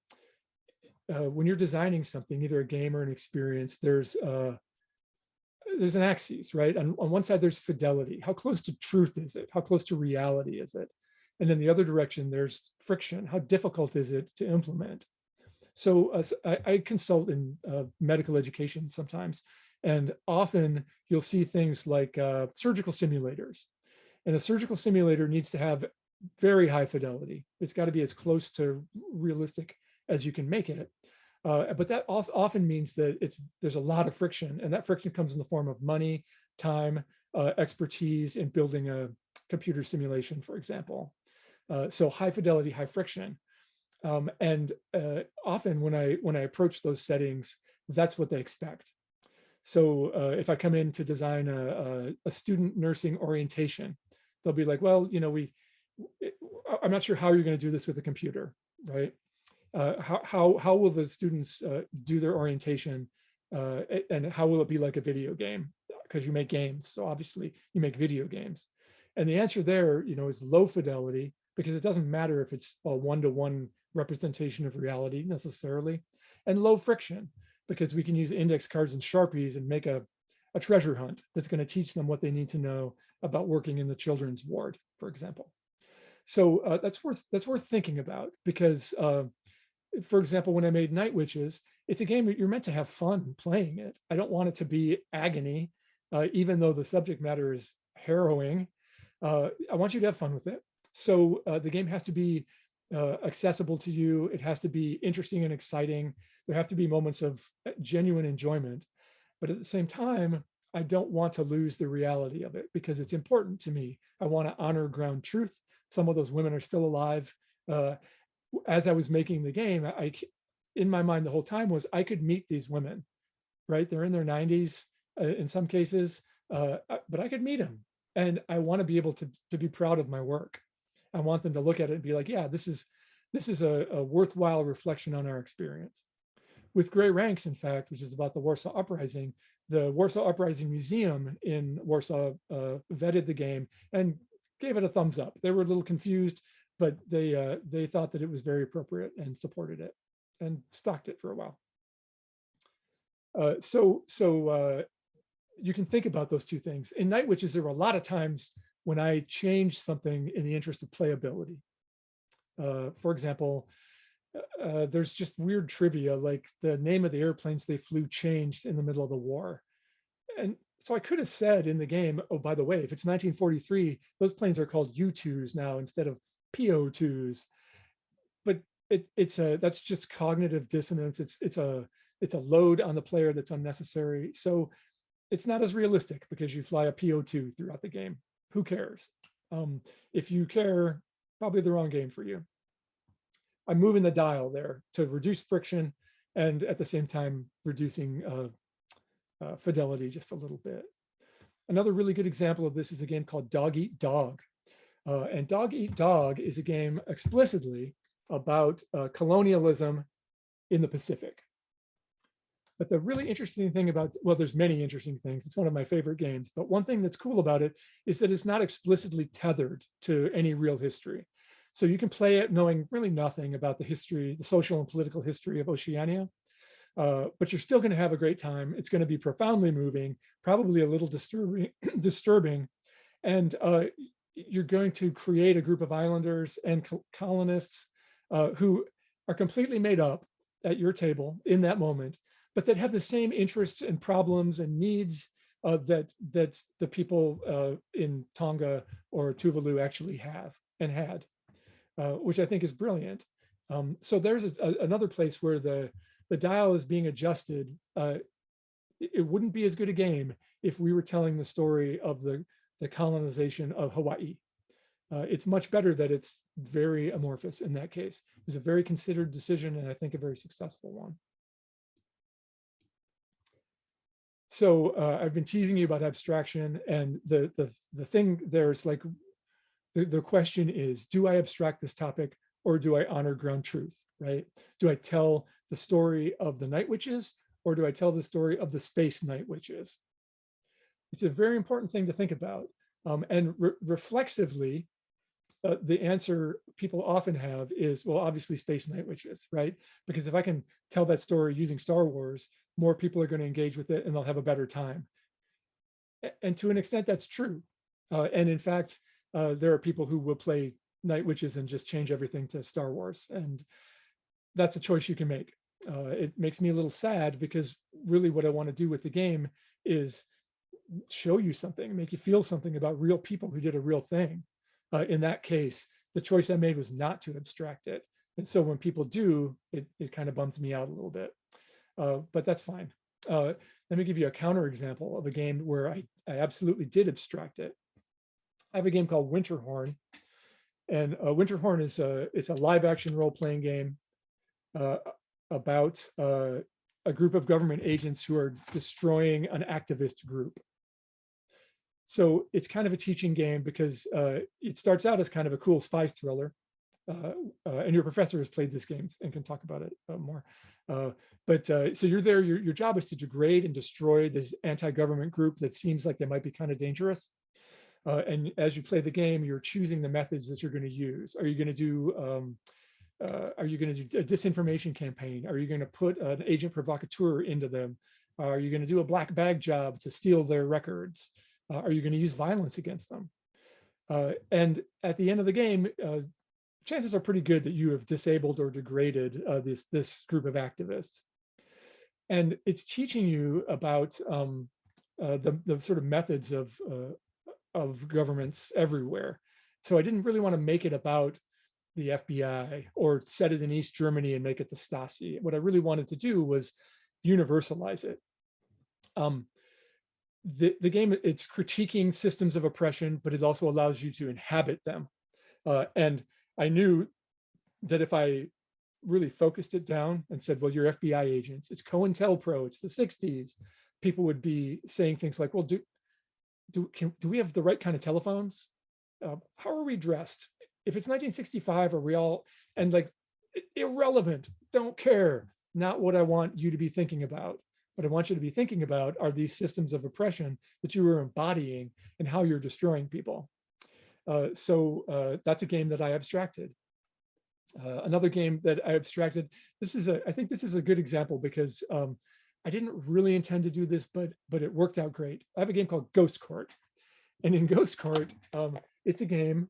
uh, when you're designing something, either a game or an experience, there's uh, there's an axis, right? On, on one side, there's fidelity. How close to truth is it? How close to reality is it? And in the other direction, there's friction. How difficult is it to implement? So uh, I, I, consult in uh, medical education sometimes, and often you'll see things like uh, surgical simulators. And a surgical simulator needs to have very high fidelity. It's got to be as close to realistic as you can make it. Uh, but that often means that it's there's a lot of friction, and that friction comes in the form of money, time, uh, expertise in building a computer simulation, for example. Uh, so high fidelity, high friction. Um, and uh, often when I when I approach those settings, that's what they expect. So uh, if I come in to design a, a, a student nursing orientation, they'll be like, well, you know, we, I'm not sure how you're going to do this with a computer, right? Uh, how, how, how will the students uh, do their orientation uh, and how will it be like a video game? Because you make games, so obviously you make video games. And the answer there, you know, is low fidelity because it doesn't matter if it's a one-to-one representation of reality necessarily, and low friction because we can use index cards and Sharpies and make a, a treasure hunt that's going to teach them what they need to know about working in the children's ward, for example. So uh, that's worth that's worth thinking about because, uh, for example, when I made Night Witches, it's a game you're meant to have fun playing it. I don't want it to be agony, uh, even though the subject matter is harrowing. Uh, I want you to have fun with it. So uh, the game has to be uh, accessible to you. It has to be interesting and exciting. There have to be moments of uh, genuine enjoyment. But at the same time, I don't want to lose the reality of it because it's important to me. I want to honor ground truth. Some of those women are still alive. Uh, as I was making the game, I, in my mind the whole time was I could meet these women, right? They're in their 90s uh, in some cases, uh, but I could meet them. And I want to be able to, to be proud of my work. I want them to look at it and be like, yeah, this is this is a, a worthwhile reflection on our experience. With Grey Ranks, in fact, which is about the Warsaw Uprising, the Warsaw Uprising Museum in Warsaw uh, vetted the game and gave it a thumbs up. They were a little confused, but they uh, they thought that it was very appropriate and supported it and stocked it for a while. Uh, so so uh, you can think about those two things. In Night Witches, there were a lot of times when I change something in the interest of playability. Uh, for example, uh, uh, there's just weird trivia, like the name of the airplanes they flew changed in the middle of the war. And so I could have said in the game, oh, by the way, if it's 1943, those planes are called U-2s now instead of PO-2s. But it, it's a that's just cognitive dissonance. It's it's a it's a load on the player that's unnecessary. So it's not as realistic because you fly a PO2 throughout the game who cares? Um, if you care, probably the wrong game for you. I'm moving the dial there to reduce friction and at the same time reducing uh, uh, fidelity just a little bit. Another really good example of this is a game called Dog Eat Dog. Uh, and Dog Eat Dog is a game explicitly about uh, colonialism in the Pacific. But the really interesting thing about, well, there's many interesting things. It's one of my favorite games. But one thing that's cool about it is that it's not explicitly tethered to any real history. So you can play it knowing really nothing about the history, the social and political history of Oceania. Uh, but you're still going to have a great time. It's going to be profoundly moving, probably a little disturbing, disturbing. And uh, you're going to create a group of islanders and colonists uh, who are completely made up at your table in that moment but that have the same interests and problems and needs uh, that that the people uh, in Tonga or Tuvalu actually have and had, uh, which I think is brilliant. Um, so there's a, a, another place where the the dial is being adjusted. Uh, it, wouldn't be as good a game if we were telling the story of the the colonization of Hawaii. Uh, it's much better that it's very amorphous in that case. It was a very considered decision and I think a very successful one. So uh, I've been teasing you about abstraction and the, the, the thing there's like, the, the question is, do I abstract this topic or do I honor ground truth, right? Do I tell the story of the night witches or do I tell the story of the space night witches? It's a very important thing to think about. Um, and re reflexively, uh, the answer people often have is, well, obviously space night witches, right? Because if I can tell that story using Star Wars, more people are going to engage with it and they'll have a better time. And to an extent, that's true. Uh, and in fact, uh, there are people who will play Night Witches and just change everything to Star Wars. And that's a choice you can make. Uh, it makes me a little sad because really what I want to do with the game is show you something, make you feel something about real people who did a real thing. Uh, in that case, the choice I made was not to abstract it. And so when people do, it, it kind of bums me out a little bit, uh, but that's fine. Uh, let me give you a counter example of a game where I, I absolutely did abstract it. I have a game called Winterhorn, and uh, Winterhorn is a it's a live action role playing game uh, about uh, a group of government agents who are destroying an activist group. So it's kind of a teaching game because uh, it starts out as kind of a cool spy thriller. Uh, uh, and your professor has played this game and can talk about it uh, more. Uh, but uh, so you're there, your, your job is to degrade and destroy this anti-government group that seems like they might be kind of dangerous. and as you play the game, you're choosing the methods that you're going to use. Are you going to do um, uh, are you going to do a disinformation campaign? Are you going to put an agent provocateur into them? Are you going to do a black bag job to steal their records? Uh, are you going to use violence against them? Uh, and at the end of the game, uh, chances are pretty good that you have disabled or degraded uh, this, this group of activists. And it's teaching you about um, uh, the, the sort of methods of, of governments everywhere. So I didn't really want to make it about the FBI or set it in East Germany and make it the Stasi. What I really wanted to do was universalize it. Um, the, the game, it's critiquing systems of oppression, but it also allows you to inhabit them. Uh, and I knew that if I really focused it down and said, well, you're FBI agents, it's COINTELPRO, it's the 60s, people would be saying things like, well, do, do, can, do we have the right kind of telephones? Uh, how are we dressed? if it's 1965, are we all, and like, irrelevant, don't care, not what I want you to be thinking about. What I want you to be thinking about are these systems of oppression that you are embodying and how you're destroying people. Uh, so uh, that's a game that I abstracted. Uh, another game that I abstracted, this is a, I think this is a good example because um, I didn't really intend to do this, but but it worked out great. I have a game called Ghost Court. And in Ghost Court, um, it's a game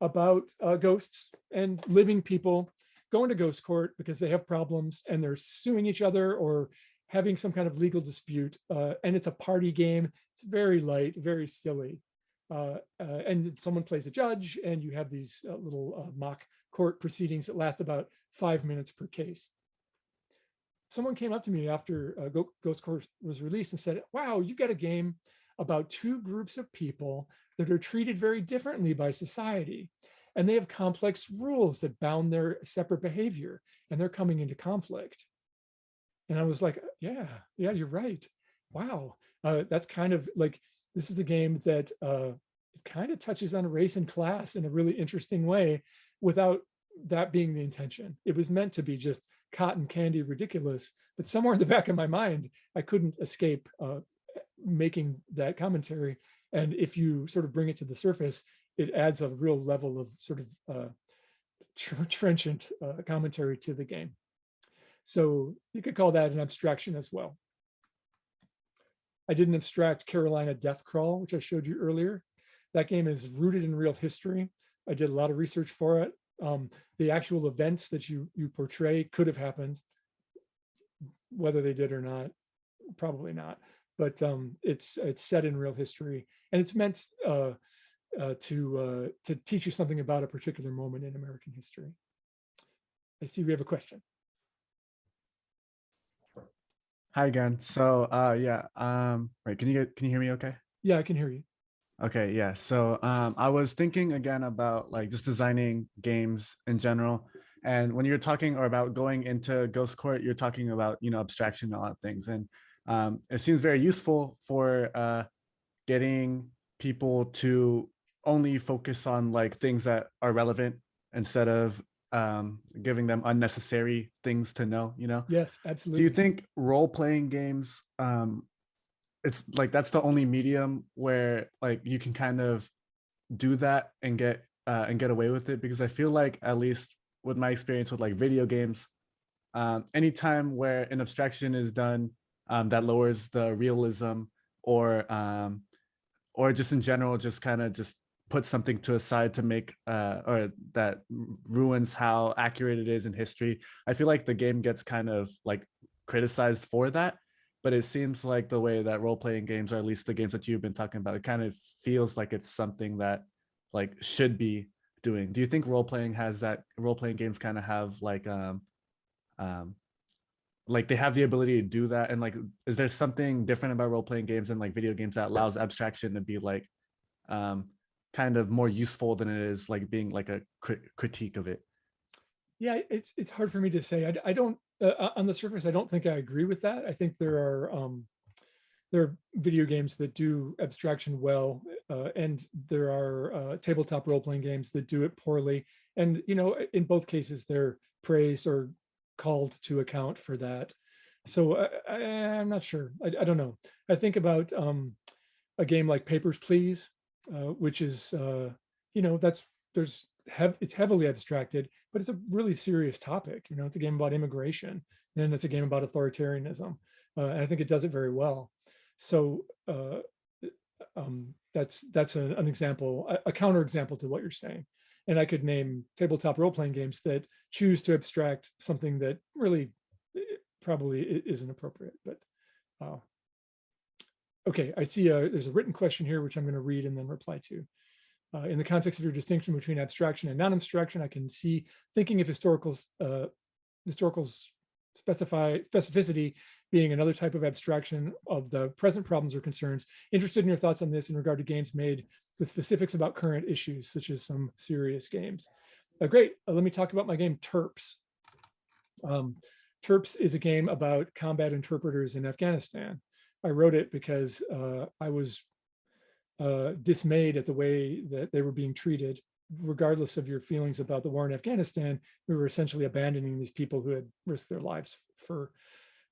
about uh, ghosts and living people going to ghost court because they have problems and they're suing each other or having some kind of legal dispute. Uh, and it's a party game. It's very light, very silly. Uh, uh and someone plays a judge and you have these uh, little uh, mock court proceedings that last about five minutes per case. Someone came up to me after Ghost Court was released and said, wow, you got a game about two groups of people that are treated very differently by society. And they have complex rules that bound their separate behavior and they're coming into conflict. And I was like, yeah, yeah, you're right. Wow. Uh, that's kind of like, this is a game that uh, kind of touches on race and class in a really interesting way without that being the intention. It was meant to be just cotton candy ridiculous, but somewhere in the back of my mind, I couldn't escape uh, making that commentary. And if you sort of bring it to the surface, it adds a real level of sort of uh, tr trenchant uh, commentary to the game. So you could call that an abstraction as well. I did an abstract Carolina Death Crawl, which I showed you earlier. That game is rooted in real history. I did a lot of research for it. Um, the actual events that you, you portray could have happened, whether they did or not, probably not but um, it's it's set in real history and it's meant uh, uh, to uh, to teach you something about a particular moment in American history. I see we have a question. Hi again. So uh, yeah, um, right. Can you get can you hear me? Okay. Yeah, I can hear you. Okay, yeah. So um, I was thinking again about like just designing games in general. And when you're talking or about going into Ghost Court, you're talking about, you know, abstraction and all that things. And um, it seems very useful for uh, getting people to only focus on like things that are relevant instead of um, giving them unnecessary things to know, you know? Yes, absolutely. Do you think role-playing games, um, it's like that's the only medium where like you can kind of do that and get uh, and get away with it? Because I feel like at least with my experience with like video games, um, anytime where an abstraction is done um, that lowers the realism or um, or just in general, just kind of just put something to a side to make uh, or that ruins how accurate it is in history. I feel like the game gets kind of like criticized for that. but it seems like the way that role-playing games, or at least the games that you've been talking about, it kind of feels like it's something that like should be doing. Do you think role-playing has that role-playing games kind of have like um um like they have the ability to do that and like is there something different about role-playing games and like video games that allows abstraction to be like um kind of more useful than it is like being like a crit- critique of it Yeah, it's it's hard for me to say. I, I don't uh, uh, on the surface. I don't think I agree with that. I think there are um, there are video games that do abstraction well, uh, and there are uh, tabletop role playing games that do it poorly. And you know, in both cases, they're praised or called to account for that. So I, I, I'm not sure. I, I don't know. I think about um, a game like Papers Please, uh, which is uh, you know that's there's hev- it's heavily abstracted, but it's a really serious topic. You know, it's a game about immigration, and it's a game about authoritarianism. Uh, and I think it does it very well. So uh, um, that's that's a- an example, a, a counterexample to what you're saying. And I could name tabletop role-playing games that choose to abstract something that really eh, probably isn't appropriate. But uh, okay, I see a, there's a written question here, which I'm going to read and then reply to. Uh, in the context of your distinction between abstraction and non-abstraction, I can see thinking of historicals, uh, historicals specify specificity being another type of abstraction of the present problems or concerns. Interested in your thoughts on this in regard to games made with specifics about current issues, such as some serious games. Uh, great. Uh, let me talk about my game Terps. Um, Terps is a game about combat interpreters in Afghanistan. I wrote it because uh, I was uh, dismayed at the way that they were being treated, regardless of your feelings about the war in Afghanistan. We were essentially abandoning these people who had risked their lives for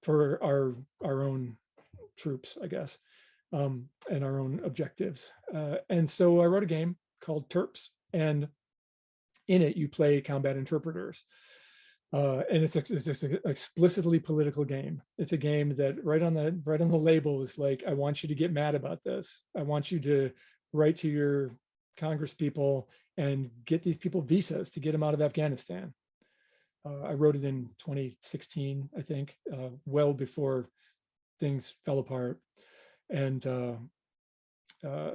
for our our own troops, I guess, um, and our own objectives. Uh, and so I wrote a game called Terps, and in it you play combat interpreters. Uh, and it's, a, it's an explicitly political game. It's a game that right on the right on the label is like, I want you to get mad about this. I want you to write to your Congress people and get these people visas to get them out of Afghanistan. Uh, I wrote it in 2016, I think, uh, well before things fell apart. And uh,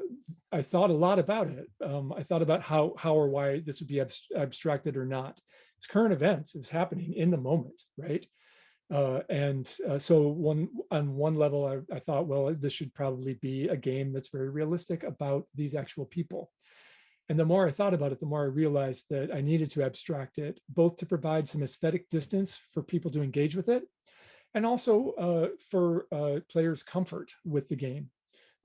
I thought a lot about it. Um, I thought about how how or why this would be abs abstracted or not. It's current events. It's happening in the moment, right? Uh, and uh, so one on one level, I, I thought, well, this should probably be a game that's very realistic about these actual people. And the more I thought about it, the more I realized that I needed to abstract it, both to provide some aesthetic distance for people to engage with it, and also uh, for uh, players' comfort with the game.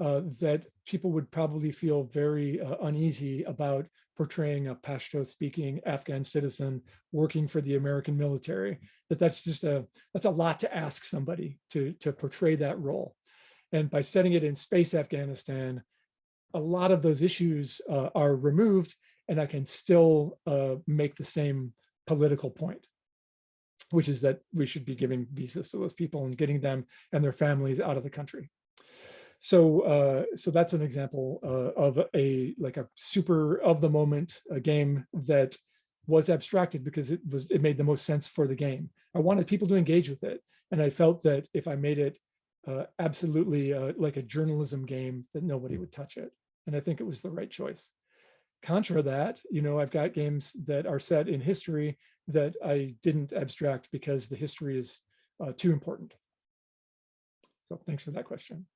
Uh, that people would probably feel very uh, uneasy about portraying a Pashto-speaking Afghan citizen working for the American military. That that's just a that's a lot to ask somebody to to portray that role. And by setting it in space Afghanistan, a lot of those issues uh, are removed, and I can still uh, make the same political point, which is that we should be giving visas to those people and getting them and their families out of the country. So, uh, so that's an example uh, of a like a super of the moment a game that was abstracted because it was it made the most sense for the game. I wanted people to engage with it, and I felt that if I made it uh, absolutely uh, like a journalism game, that nobody would touch it, and I think it was the right choice. Contra that, you know, I've got games that are set in history that I didn't abstract because the history is uh, too important. So thanks for that question.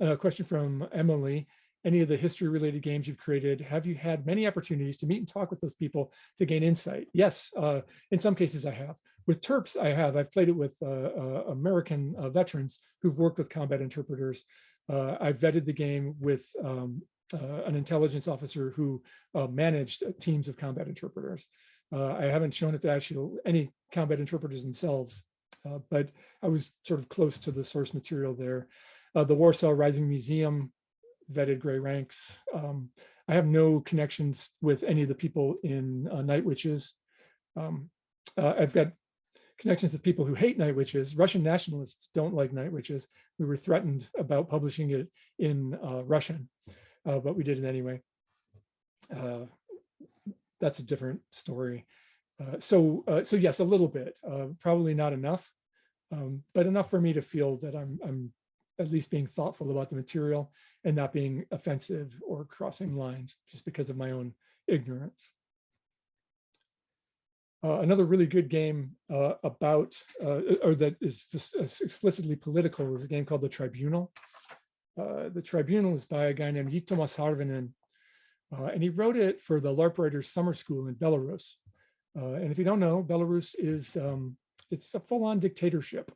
A question from Emily. Any of the history related games you've created, have you had many opportunities to meet and talk with those people to gain insight? Yes, uh, in some cases I have. With Terps, I have. I've played it with uh, uh, American uh, veterans who've worked with combat interpreters. Uh, I've vetted the game with um, uh, an intelligence officer who managed teams of combat interpreters. I haven't shown it to actually any combat interpreters themselves, but I was sort of close to the source material there uh, the Warsaw Rising Museum vetted Grey Ranks. Um, I have no connections with any of the people in uh, Night Witches. Um, uh, I've got connections with people who hate Night Witches. Russian nationalists don't like Night Witches. We were threatened about publishing it in uh, Russian, uh, but we did it anyway. Uh, that's a different story. so, so yes, a little bit, probably not enough. um, but enough for me to feel that I'm, I'm at least being thoughtful about the material and not being offensive or crossing lines just because of my own ignorance. Uh, another really good game uh, about, uh, or that is just explicitly political is a game called The Tribunal. Uh, the Tribunal is by a guy named Jyttymas Harvinen, uh, and he wrote it for the LARP Writers Summer School in Belarus. Uh, and if you don't know, Belarus is, um, it's a full-on dictatorship.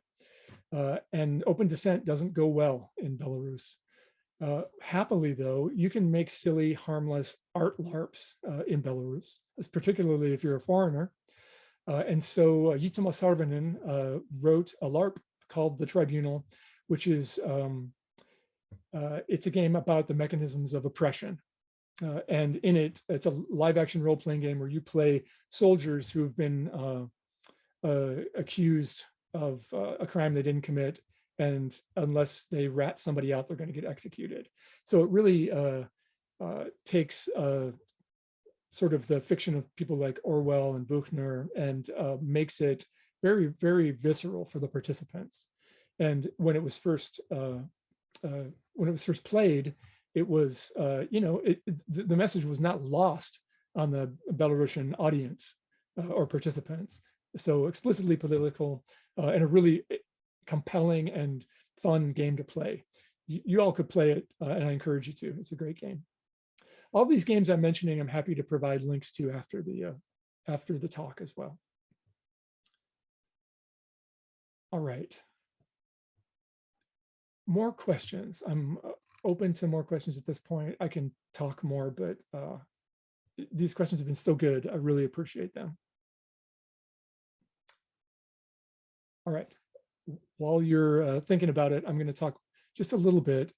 And open dissent doesn't go well in Belarus. Uh, happily, though, you can make silly, harmless art LARPs uh, in Belarus, particularly if you're a foreigner. Uh, and so uh, Harvinen uh, wrote a LARP called The Tribunal, which is, um, uh, it's a game about the mechanisms of oppression. Uh, and in it, it's a live action role playing game where you play soldiers who have been accused of a crime they didn't commit. And unless they rat somebody out, they're going to get executed. So it really takes sort of the fiction of people like Orwell and Buchner and uh, makes it very, very visceral for the participants. And when it was first uh, uh, when it was first played, it was uh, you know it, the message was not lost on the Belarusian audience uh, or participants. So explicitly political uh, and a really eh, compelling and fun game to play. You, all could play it, and I encourage you to. It's a great game all these games I'm mentioning, I'm happy to provide links to after the uh, after the talk as well. All right. More questions. I'm uh, open to more questions at this point. I can talk more, but uh, these questions have been so good. I really appreciate them. All right. While you're uh, thinking about it, I'm going to talk just a little bit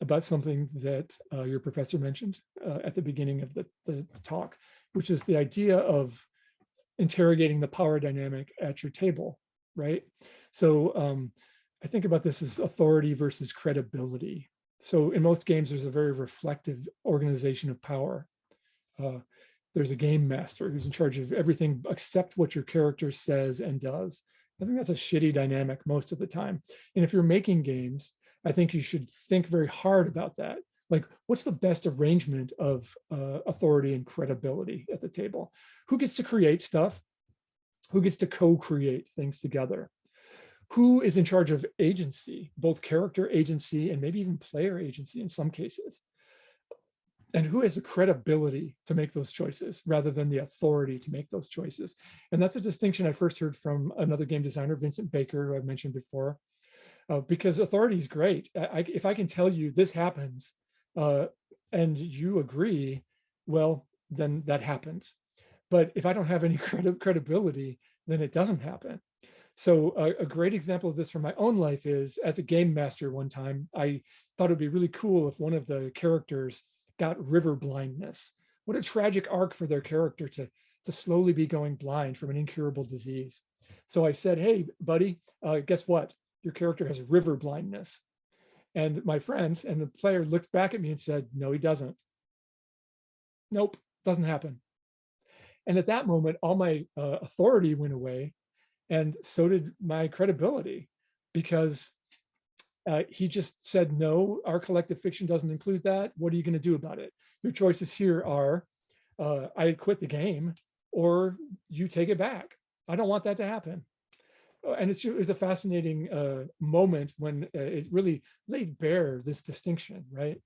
about something that uh, your professor mentioned uh, at the beginning of the, the, talk, which is the idea of interrogating the power dynamic at your table, right? So um, I think about this as authority versus credibility. So in most games, there's a very reflective organization of power. Uh, there's a game master who's in charge of everything except what your character says and does. I think that's a shitty dynamic most of the time. And if you're making games, I think you should think very hard about that. Like, what's the best arrangement of uh, authority and credibility at the table? Who gets to create stuff? Who gets to co-create things together? Who is in charge of agency, both character agency and maybe even player agency in some cases? And who has the credibility to make those choices rather than the authority to make those choices. And that's a distinction I first heard from another game designer, Vincent Baker, who I've mentioned before, uh, because authority is great. I, if I can tell you this happens uh, and you agree, well, then that happens. But if I don't have any credi credibility, then it doesn't happen. So a, a, great example of this from my own life is as a game master one time, I thought it'd be really cool if one of the characters got river blindness. What a tragic arc for their character to, to slowly be going blind from an incurable disease. So I said, hey, buddy, uh, guess what? your character has river blindness. And my friend and the player looked back at me and said, no, he doesn't. Nope, doesn't happen. And at that moment, all my uh, authority went away and so did my credibility because uh, he just said, no, our collective fiction doesn't include that. What are you going to do about it? Your choices here are uh, I quit the game or you take it back. I don't want that to happen. Uh, and it's, it was a fascinating uh, moment when uh, it really laid bare this distinction, right?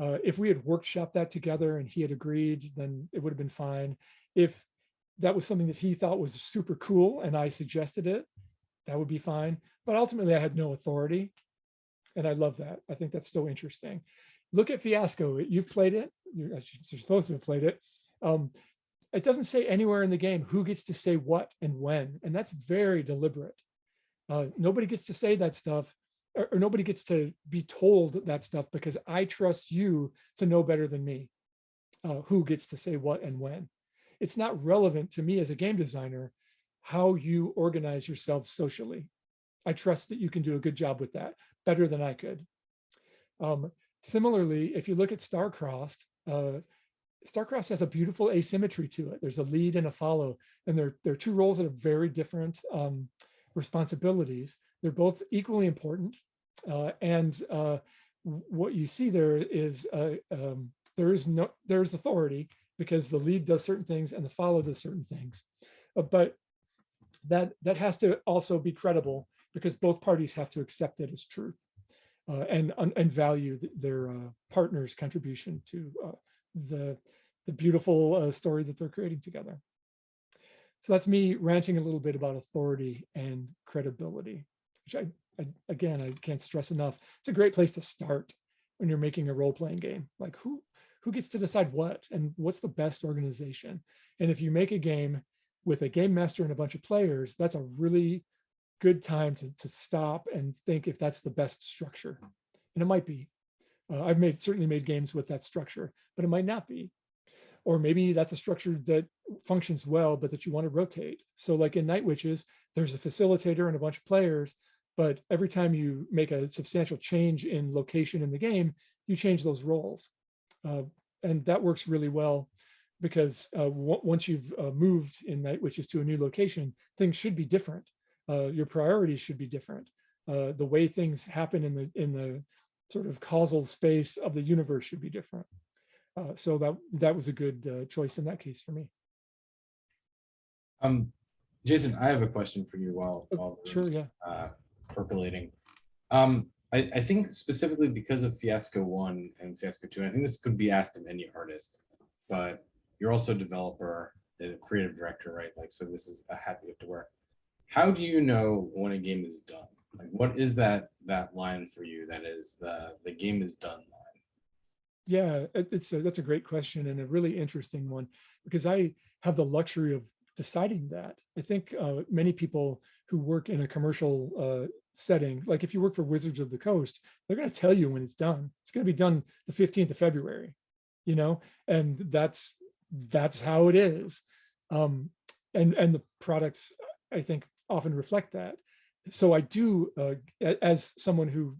Uh, if we had workshopped that together and he had agreed, then it would have been fine. If that was something that he thought was super cool and I suggested it, that would be fine. But ultimately I had no authority and I love that. I think that's so interesting. Look at Fiasco. You've played it. You're, supposed to have played it. Um, it doesn't say anywhere in the game who gets to say what and when, and that's very deliberate. Uh, nobody gets to say that stuff, or, or nobody gets to be told that stuff because I trust you to know better than me uh, who gets to say what and when. It's not relevant to me as a game designer how you organize yourself socially. I trust that you can do a good job with that, better than I could. Um, similarly, if you look at Starcrossed, uh, Starcrossed has a beautiful asymmetry to it. There's a lead and a follow, and they're, they're two roles that are very different um, responsibilities. They're both equally important. Uh, and uh, what you see there is uh, um, there is no there's authority because the lead does certain things and the follow does certain things. Uh, but that that has to also be credible because both parties have to accept it as truth uh, and and value their uh, partner's contribution to uh, the the beautiful uh, story that they're creating together. So that's me ranting a little bit about authority and credibility, which I, I again I can't stress enough. It's a great place to start when you're making a role-playing game. Like who who gets to decide what and what's the best organization? And if you make a game with a game master and a bunch of players, that's a really good time to, to stop and think if that's the best structure. And it might be. Uh, I've made certainly made games with that structure, but it might not be. Or maybe that's a structure that functions well, but that you want to rotate. So like in Night Witches, there's a facilitator and a bunch of players, but every time you make a substantial change in location in the game, you change those roles. Uh, and that works really well because uh, once you've uh, moved in Night Witches to a new location, things should be different uh, your priorities should be different. Uh, the way things happen in the in the sort of causal space of the universe should be different. Uh, so that that was a good uh, choice in that case for me. Um, Jason, I have a question for you while, oh, while sure, yeah, uh, percolating. Um, I, I think specifically because of Fiasco One and Fiasco Two, and I think this could be asked of any artist, but you're also a developer, and a creative director, right? Like, so this is a have to wear how do you know when a game is done? Like, what is that that line for you? That is the the game is done line. Yeah, it's a, that's a great question and a really interesting one because I have the luxury of deciding that. I think uh, many people who work in a commercial uh, setting, like if you work for Wizards of the Coast, they're going to tell you when it's done. It's going to be done the 15th of February, you know, and that's that's how it is. Um, and and the products, I think, often reflect that. So I do, uh, as someone who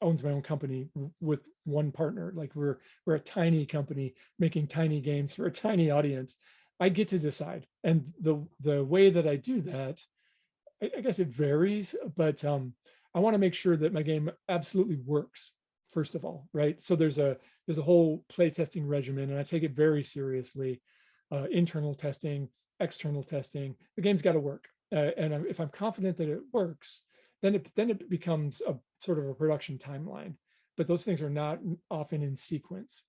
owns my own company with one partner, like we're we're a tiny company making tiny games for a tiny audience, I get to decide. And the the way that I do that, I, I guess it varies, but um, I want to make sure that my game absolutely works first of all, right? So there's a there's a whole playtesting regimen, and I take it very seriously. Uh, internal testing, external testing. The game's got to work uh, and if I'm confident that it works, then it then it becomes a sort of a production timeline. But those things are not often in sequence.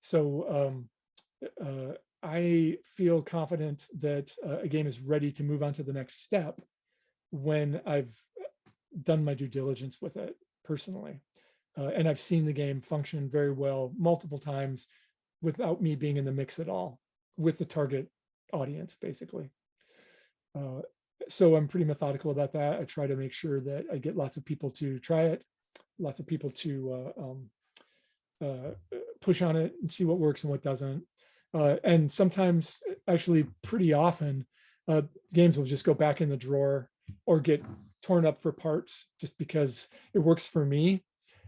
So um, uh, I feel confident that uh, a game is ready to move on to the next step when I've done my due diligence with it personally. Uh, and I've seen the game function very well multiple times without me being in the mix at all with the target audience, basically. Uh, so I'm pretty methodical about that. I try to make sure that I get lots of people to try it, lots of people to uh, um, uh, push on it and see what works and what doesn't. Uh, and sometimes, actually pretty often, uh, games will just go back in the drawer or get torn up for parts just because it works for me.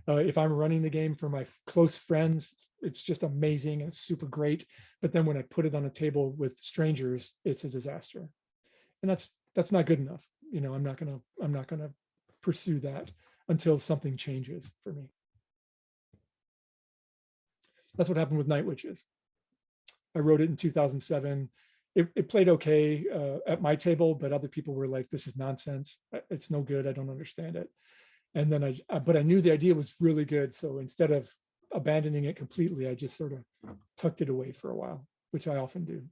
Uh, if I'm running the game for my close friends, it's just amazing and super great. But then when I put it on a table with strangers, it's a disaster. And that's that's not good enough. You know, I'm not gonna, I'm not gonna pursue that until something changes for me. That's what happened with Night Witches. I wrote it in 2007. It, it played okay uh, at my table, but other people were like, this is nonsense. It's no good. I don't understand it. And then I, but I knew the idea was really good. So instead of abandoning it completely, I just sort of tucked it away for a while, which I often do.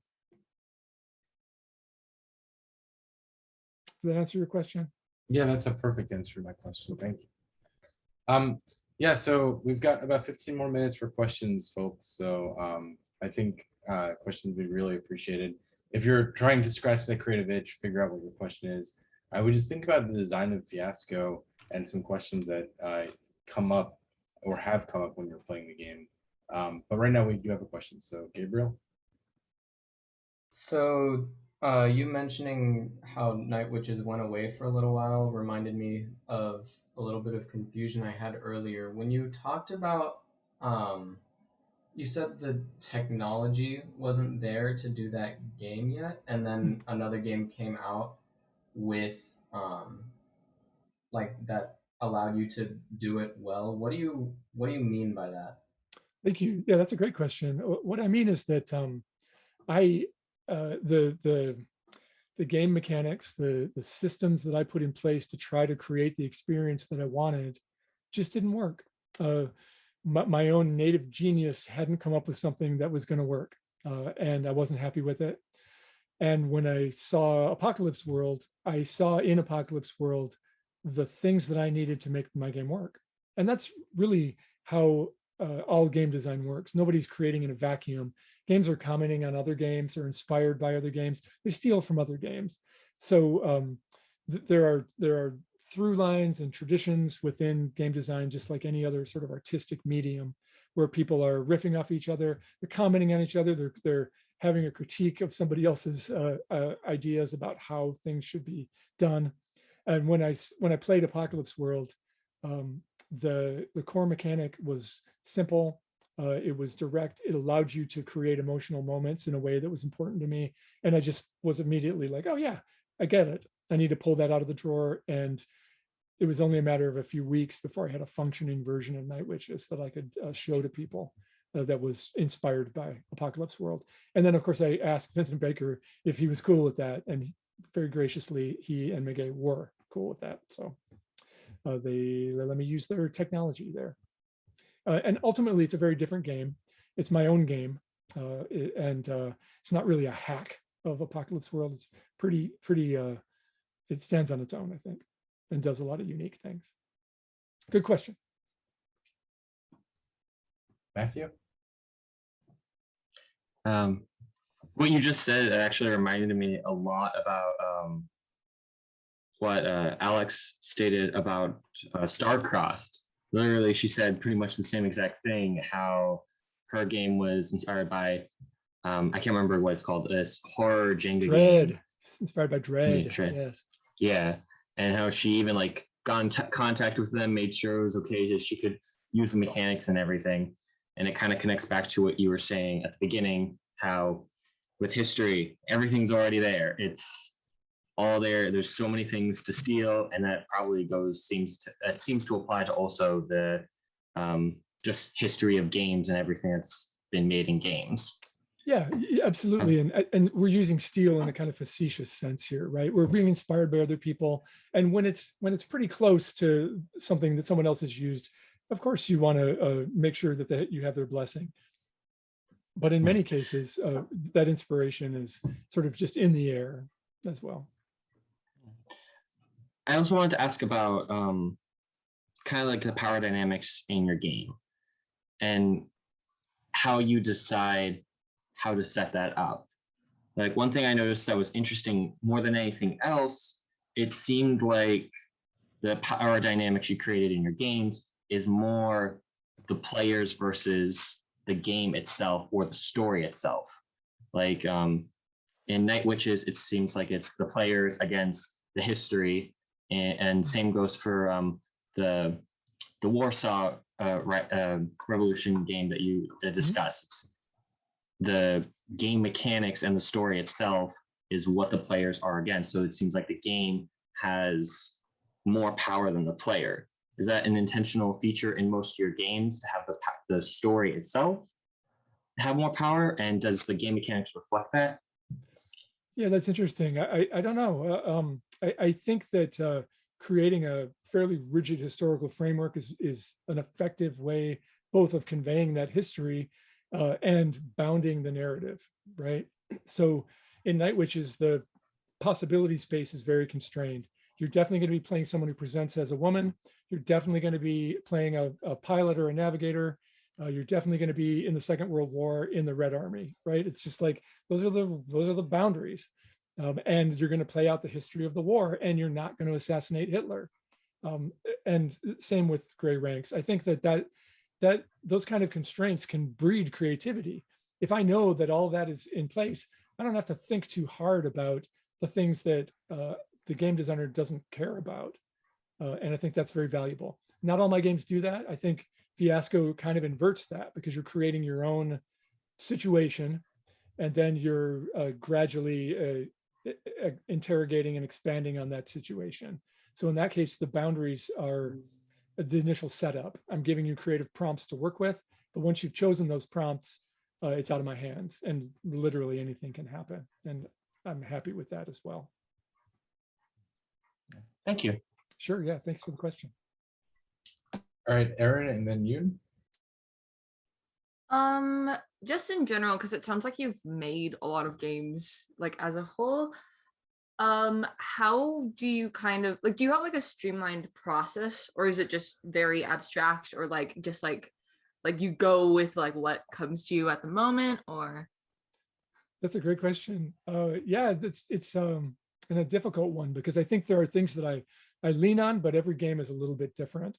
Did that answer your question? Yeah, that's a perfect answer to my question. Thank you. Um, yeah, so we've got about 15 more minutes for questions, folks. So um, I think uh, questions would be really appreciated. If you're trying to scratch that creative itch, figure out what your question is, I would just think about the design of Fiasco and some questions that uh, come up or have come up when you're playing the game. Um, but right now we do have a question. So Gabriel. So uh, you mentioning how Night Witches went away for a little while reminded me of a little bit of confusion I had earlier. When you talked about, um, you said the technology wasn't there to do that game yet, and then another game came out with um, like that allowed you to do it well. What do you what do you mean by that? Thank you. Yeah, that's a great question. What I mean is that um, I uh, the the the game mechanics, the the systems that I put in place to try to create the experience that I wanted, just didn't work. Uh, my, my own native genius hadn't come up with something that was going to work, uh, and I wasn't happy with it. And when I saw Apocalypse World, I saw in Apocalypse World the things that I needed to make my game work. And that's really how uh, all game design works. Nobody's creating in a vacuum. Games are commenting on other games, they're inspired by other games, they steal from other games. So um, th there are there are through lines and traditions within game design, just like any other sort of artistic medium, where people are riffing off each other, they're commenting on each other, they're they're having a critique of somebody else's uh, uh, ideas about how things should be done. And when I when I played Apocalypse World, um, the the core mechanic was simple. Uh, it was direct. It allowed you to create emotional moments in a way that was important to me. And I just was immediately like, oh yeah, I get it. I need to pull that out of the drawer. And it was only a matter of a few weeks before I had a functioning version of Night Witches that I could uh, show to people uh, that was inspired by Apocalypse World. And then of course I asked Vincent Baker if he was cool with that. And very graciously, he and Meguey were cool with that. So uh, they they let me use their technology there. Uh, and ultimately, it's a very different game. It's my own game, uh, it- and uh, it's not really a hack of Apocalypse World. It's pretty pretty. Uh, it stands on its own, I think, and does a lot of unique things. Good question. Matthew? Um, what you just said actually reminded me a lot about um, what uh, Alex stated about uh, Starcrossed. Literally, she said pretty much the same exact thing. How her game was inspired by um, I can't remember what it's called. This horror Jenga game. Dread, inspired by Dread. Dread. Yes. Yeah, and how she even like got in contact with them, made sure it was okay that she could use the mechanics and everything. And it kind of connects back to what you were saying at the beginning, how with history, everything's already there. It's all there. There's so many things to steal, and that probably goes seems to that seems to apply to also the um, just history of games and everything that's been made in games. Yeah, absolutely. And, and we're using steel in a kind of facetious sense here, right? We're being inspired by other people. And when it's when it's pretty close to something that someone else has used, of course you want to uh, make sure that they, you have their blessing. But in many cases, uh, that inspiration is sort of just in the air as well. I also wanted to ask about um, kind of like the power dynamics in your game and how you decide how to set that up. Like one thing I noticed that was interesting more than anything else, it seemed like the power dynamics you created in your games is more the players versus the game itself or the story itself. Like um, in Night Witches, it seems like it's the players against the history, and, and same goes for um, the the Warsaw uh, re- uh, Revolution game that you uh, discussed. It's the game mechanics and the story itself is what the players are against. So it seems like the game has more power than the player. Is that an intentional feature in most of your games to have the the story itself have more power? And does the game mechanics reflect that? Yeah, that's interesting. I, I, I don't know. Uh, um, I, I think that uh, creating a fairly rigid historical framework is, is an effective way both of conveying that history uh, and bounding the narrative, right? So in Night Witches, the possibility space is very constrained. You're definitely going to be playing someone who presents as a woman. You're definitely going to be playing a, a pilot or a navigator. Uh, you're definitely going to be in the Second World War in the Red Army, right? It's just like those are the those are the boundaries, um, and you're going to play out the history of the war, and you're not going to assassinate Hitler. Um, and same with Grey Ranks. I think that that that those kind of constraints can breed creativity. If I know that all that is in place, I don't have to think too hard about the things that uh, the game designer doesn't care about. Uh, and I think that's very valuable. Not all my games do that. I think Fiasco kind of inverts that because you're creating your own situation and then you're uh, gradually uh, interrogating and expanding on that situation. So in that case, the boundaries are the initial setup. I'm giving you creative prompts to work with, but once you've chosen those prompts, uh, it's out of my hands and literally anything can happen. And I'm happy with that as well. Thank you. Sure. Yeah. Thanks for the question. All right, Aaron, and then you. Um, just in general, because it sounds like you've made a lot of games like as a whole. Um, how do you kind of like do you have like a streamlined process or is it just very abstract or like just like like you go with like what comes to you at the moment or That's a great question. Uh, yeah, it's it's um and a difficult one because I think there are things that I I lean on, but every game is a little bit different.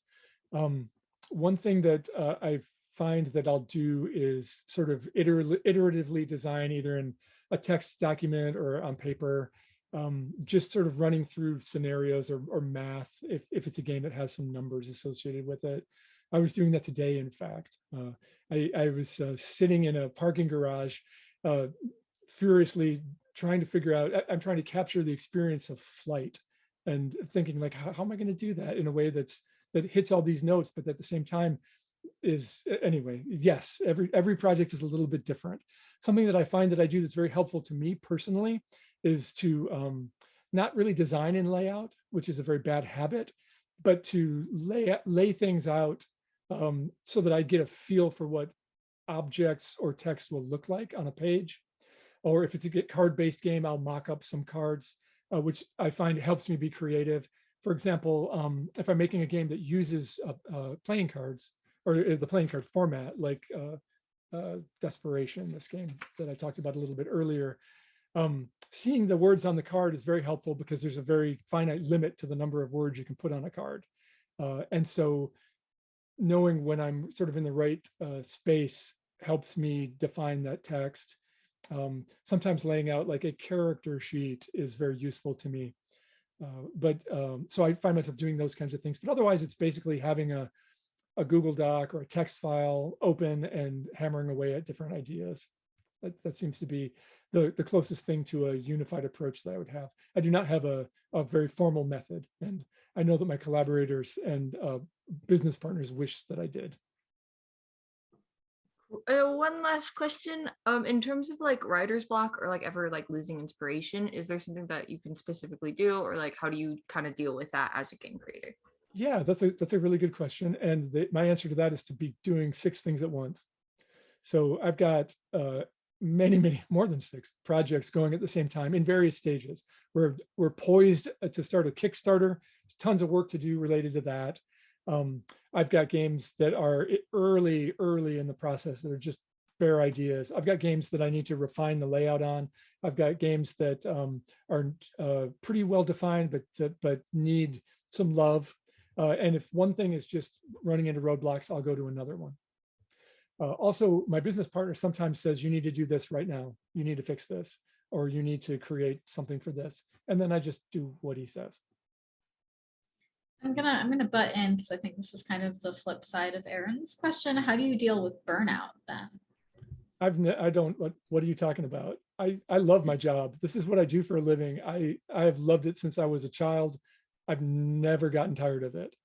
Um, one thing that uh, I find that I'll do is sort of iter- iteratively design either in a text document or on paper, um, just sort of running through scenarios or, or math if, if it's a game that has some numbers associated with it. I was doing that today, in fact. Uh, I, I was uh, sitting in a parking garage, uh, furiously trying to figure out, I- I'm trying to capture the experience of flight and thinking like, how, how am I going to do that in a way that's that hits all these notes, but at the same time is anyway, yes, every every project is a little bit different. Something that I find that I do that's very helpful to me personally is to um, not really design in layout, which is a very bad habit, but to lay lay things out um, so that I get a feel for what objects or text will look like on a page. Or if it's a card-based game, I'll mock up some cards, uh, which I find helps me be creative. For example, um, if I'm making a game that uses uh, uh, playing cards or uh, the playing card format, like uh, uh, Desperation, this game that I talked about a little bit earlier, um, seeing the words on the card is very helpful because there's a very finite limit to the number of words you can put on a card. Uh, and so knowing when I'm sort of in the right uh, space helps me define that text. Um, sometimes laying out like a character sheet is very useful to me. Uh, but um, so I find myself doing those kinds of things. But otherwise, it's basically having a, a Google Doc or a text file open and hammering away at different ideas. That, that seems to be the, the closest thing to a unified approach that I would have. I do not have a, a very formal method. And I know that my collaborators and uh, business partners wish that I did. Uh, one last question. Um, in terms of like writer's block or like ever like losing inspiration, is there something that you can specifically do, or like how do you kind of deal with that as a game creator? Yeah, that's a that's a really good question, and the, my answer to that is to be doing six things at once. So I've got uh, many, many more than six projects going at the same time in various stages. We're we're poised uh, to start a Kickstarter. Tons of work to do related to that. Um, I've got games that are early, early in the process that are just bare ideas. I've got games that I need to refine the layout on. I've got games that um, are uh, pretty well defined, but but need some love. Uh, and if one thing is just running into roadblocks, I'll go to another one. Uh, also, my business partner sometimes says, you need to do this right now. You need to fix this, or you need to create something for this. And then I just do what he says. I'm gonna I'm gonna butt in because I think this is kind of the flip side of Aaron's question. How do you deal with burnout then? I've I don't what what are you talking about? I I love my job. This is what I do for a living. I I have loved it since I was a child. I've never gotten tired of it.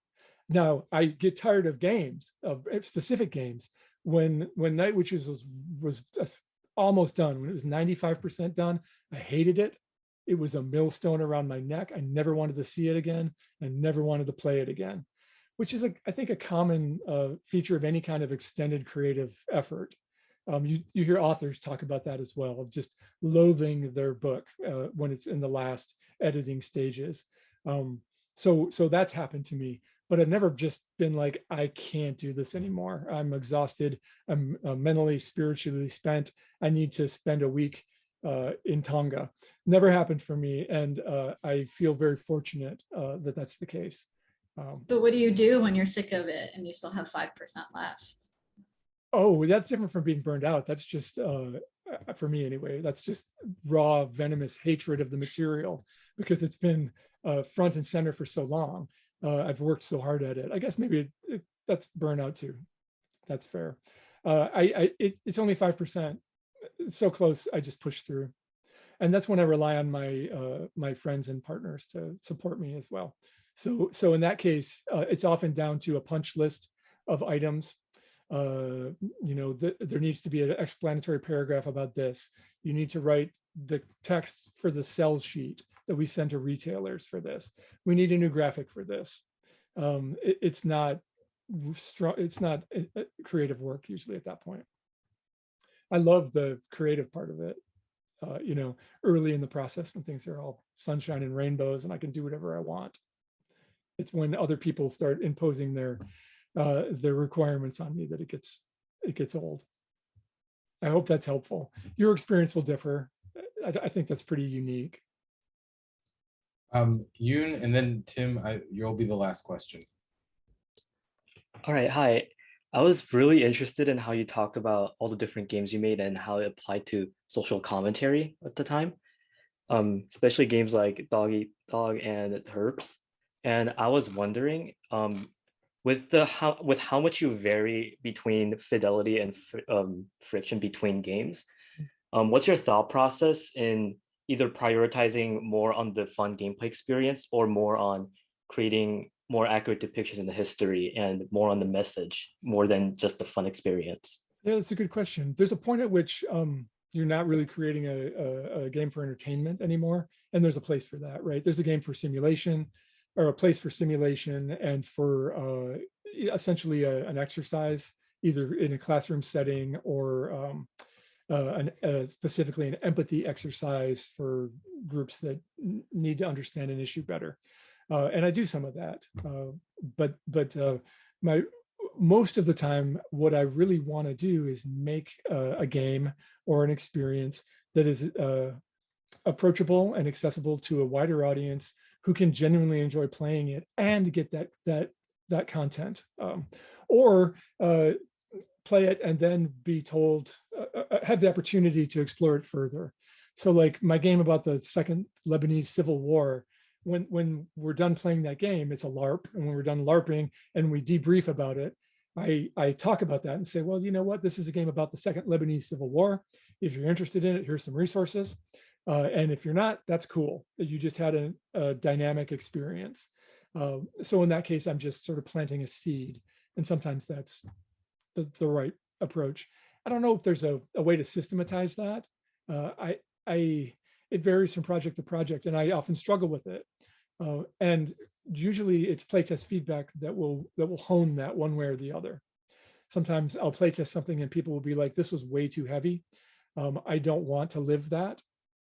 Now I get tired of games of eh, specific games. When when Night Witches was was uh, almost done, when it was 95% done, I hated it. It was a millstone around my neck. I never wanted to see it again. I never wanted to play it again, which is a, I think a common uh, feature of any kind of extended creative effort. Um, you, you hear authors talk about that as well, of just loathing their book uh, when it's in the last editing stages. Um, so, so that's happened to me, but I've never just been like, I can't do this anymore. I'm exhausted. I'm uh, mentally, spiritually spent. I need to spend a week uh, in Tonga. Never happened for me. And uh, I feel very fortunate uh, that that's the case. Um, But what do you do when you're sick of it and you still have 5% left? Oh, that's different from being burned out. That's just, uh, uh, for me anyway, that's just raw, venomous hatred of the material because it's been uh, front and center for so long. Uh, I've worked so hard at it. I guess maybe it, it, that's burnout too. That's fair. Uh, I, I it, it's only 5%. It's so close, I just push through. and that's when I rely on my uh, my friends and partners to support me as well. So so in that case, uh, it's often down to a punch list of items. Uh, you know, th there needs to be an explanatory paragraph about this. You need to write the text for the sales sheet that we send to retailers for this. We need a new graphic for this. Um, it, it's not strong. It's not a, a creative work usually at that point. I love the creative part of it. Uh, you know, early in the process when things are all sunshine and rainbows and I can do whatever I want. It's when other people start imposing their uh, their requirements on me that it gets it gets old. I hope that's helpful. Your experience will differ. I, I think that's pretty unique. Um, Yoon, and then Tim, I, you'll be the last question. All right, hi. I was really interested in how you talked about all the different games you made and how it applied to social commentary at the time, um, especially games like Dog Eat Dog and Herps. And I was wondering, um, with the how with how much you vary between fidelity and fr um, friction between games, um, what's your thought process in either prioritizing more on the fun gameplay experience or more on creating more accurate depictions in the history and more on the message more than just the fun experience? Yeah, that's a good question. There's a point at which um, you're not really creating a, a, a, game for entertainment anymore. And there's a place for that, right? There's a game for simulation or a place for simulation and for uh, essentially a, an exercise, either in a classroom setting or um, uh, an, uh, specifically an empathy exercise for groups that need to understand an issue better. Uh, and I do some of that, uh, but but uh, my most of the time, what I really want to do is make a game or an experience that is uh, approachable and accessible to a wider audience who can genuinely enjoy playing it and get that that that content, um, or uh, play it and then be told uh, have the opportunity to explore it further. So like my game about the second Lebanese civil war, when when we're done playing that game, it's a LARP. And when we're done LARPing and we debrief about it, I, I talk about that and say, well, you know what, this is a game about the second Lebanese civil war. If you're interested in it, here's some resources. Uh, and if you're not, that's cool. You just had a, a dynamic experience. Uh, so in that case, I'm just sort of planting a seed. And sometimes that's the, the right approach. I don't know if there's a, a way to systematize that. Uh, I, I, it varies from project to project and I often struggle with it. Uh, and usually it's playtest feedback that will that will hone that one way or the other. Sometimes I'll playtest something and people will be like, this was way too heavy. Um, I don't want to live that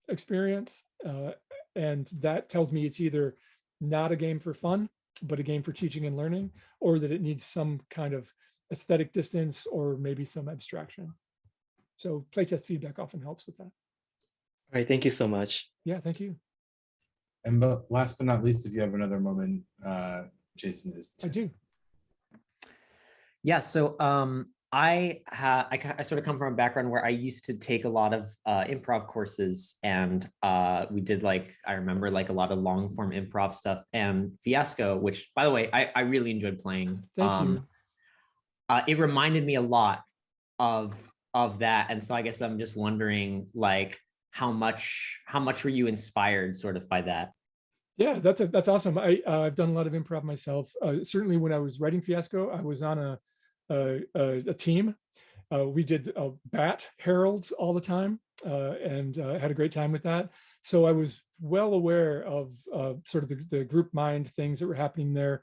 experience. Uh, and that tells me it's either not a game for fun, but a game for teaching and learning, or that it needs some kind of aesthetic distance or maybe some abstraction. So playtest feedback often helps with that. All right, thank you so much. Yeah, thank you. And but last but not least, if you have another moment, uh, Jason is. I do. Yeah, so um, I, ha I, I sort of come from a background where I used to take a lot of uh, improv courses and uh, we did like, I remember like a lot of long form improv stuff and Fiasco, which by the way, I, I really enjoyed playing. Thank um, you. Uh, it reminded me a lot of of that. And so I guess I'm just wondering like, how much how much were you inspired sort of by that? Yeah that's a, that's awesome. I uh, i've done a lot of improv myself. Uh, certainly when i was writing fiasco i was on a a, a team. Uh, we did uh, bat Harolds all the time uh, and had a great time with that. So i was well aware of sort of the, the, group mind things that were happening there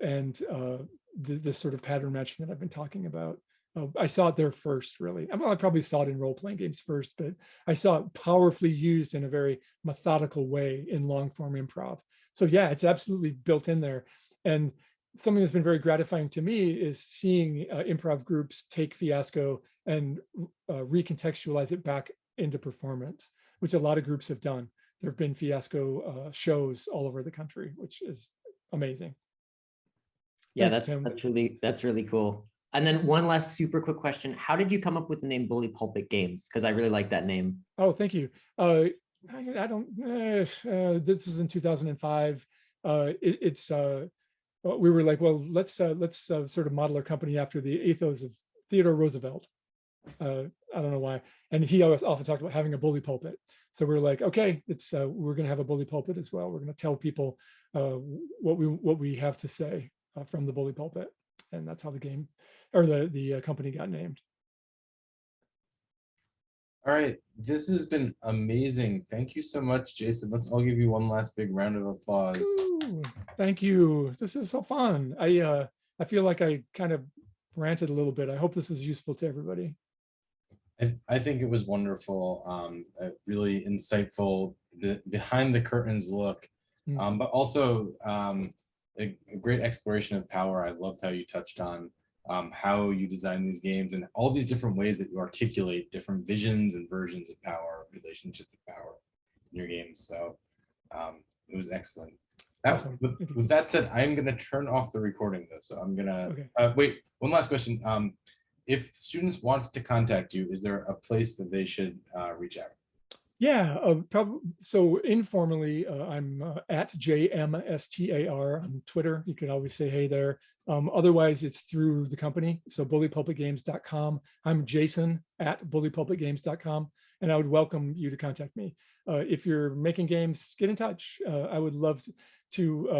and the, the sort of pattern matching that i've been talking about uh, I saw it there first, really. Well, I probably saw it in role-playing games first, but I saw it powerfully used in a very methodical way in long-form improv. So yeah, it's absolutely built in there. And something that's been very gratifying to me is seeing uh, improv groups take Fiasco and uh, recontextualize it back into performance, which a lot of groups have done. There have been Fiasco uh, shows all over the country, which is amazing. Yeah, that's that's really that's really cool. And then one last super quick question. How did you come up with the name Bully Pulpit Games? Because I really like that name. Oh, thank you. Uh, I, I, don't, uh, uh, this was in 2005. Uh, it, it's, uh, we were like, well, let's, uh, let's sort of model our company after the ethos of Theodore Roosevelt. I don't know why. And he always also talked about having a bully pulpit. So we're like, okay, it's uh, we're going to have a bully pulpit as well. We're going to tell people uh, what we what we have to say uh, from the bully pulpit, and that's how the game or the the uh, company got named. All right, this has been amazing. Thank you so much, Jason. Let's all give you one last big round of applause. Ooh, thank you. This is so fun. I uh, I feel like I kind of ranted a little bit. I hope this was useful to everybody. I, I think it was wonderful, um, a really insightful, the behind the curtains look, Mm. um, but also um, a, a great exploration of power. I loved how you touched on um, how you design these games and all these different ways that you articulate different visions and versions of power, relationships with power in your games. So um, it was excellent. That, Awesome. with, with that said, I'm going to turn off the recording though. So I'm going to Okay. uh, wait, one last question. Um, if students want to contact you, is there a place that they should uh, reach out? Yeah, uh. So informally, uh, I'm uh, at JMSTAR on Twitter. You can always say hey there. Um, otherwise, it's through the company. So bullypulpitgames.com. I'm Jason at bullypulpitgames.com, and I would welcome you to contact me. Uh, if you're making games, get in touch. Uh, I would love to,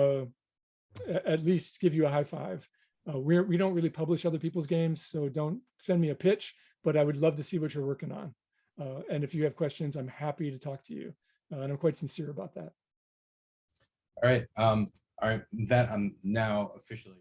uh, at least give you a high five. We don't really publish other people's games, so don't send me a pitch, but I would love to see what you're working on. Uh, and if you have questions, I'm happy to talk to you. Uh, and I'm quite sincere about that. All right. Um, all right. That I'm now officially.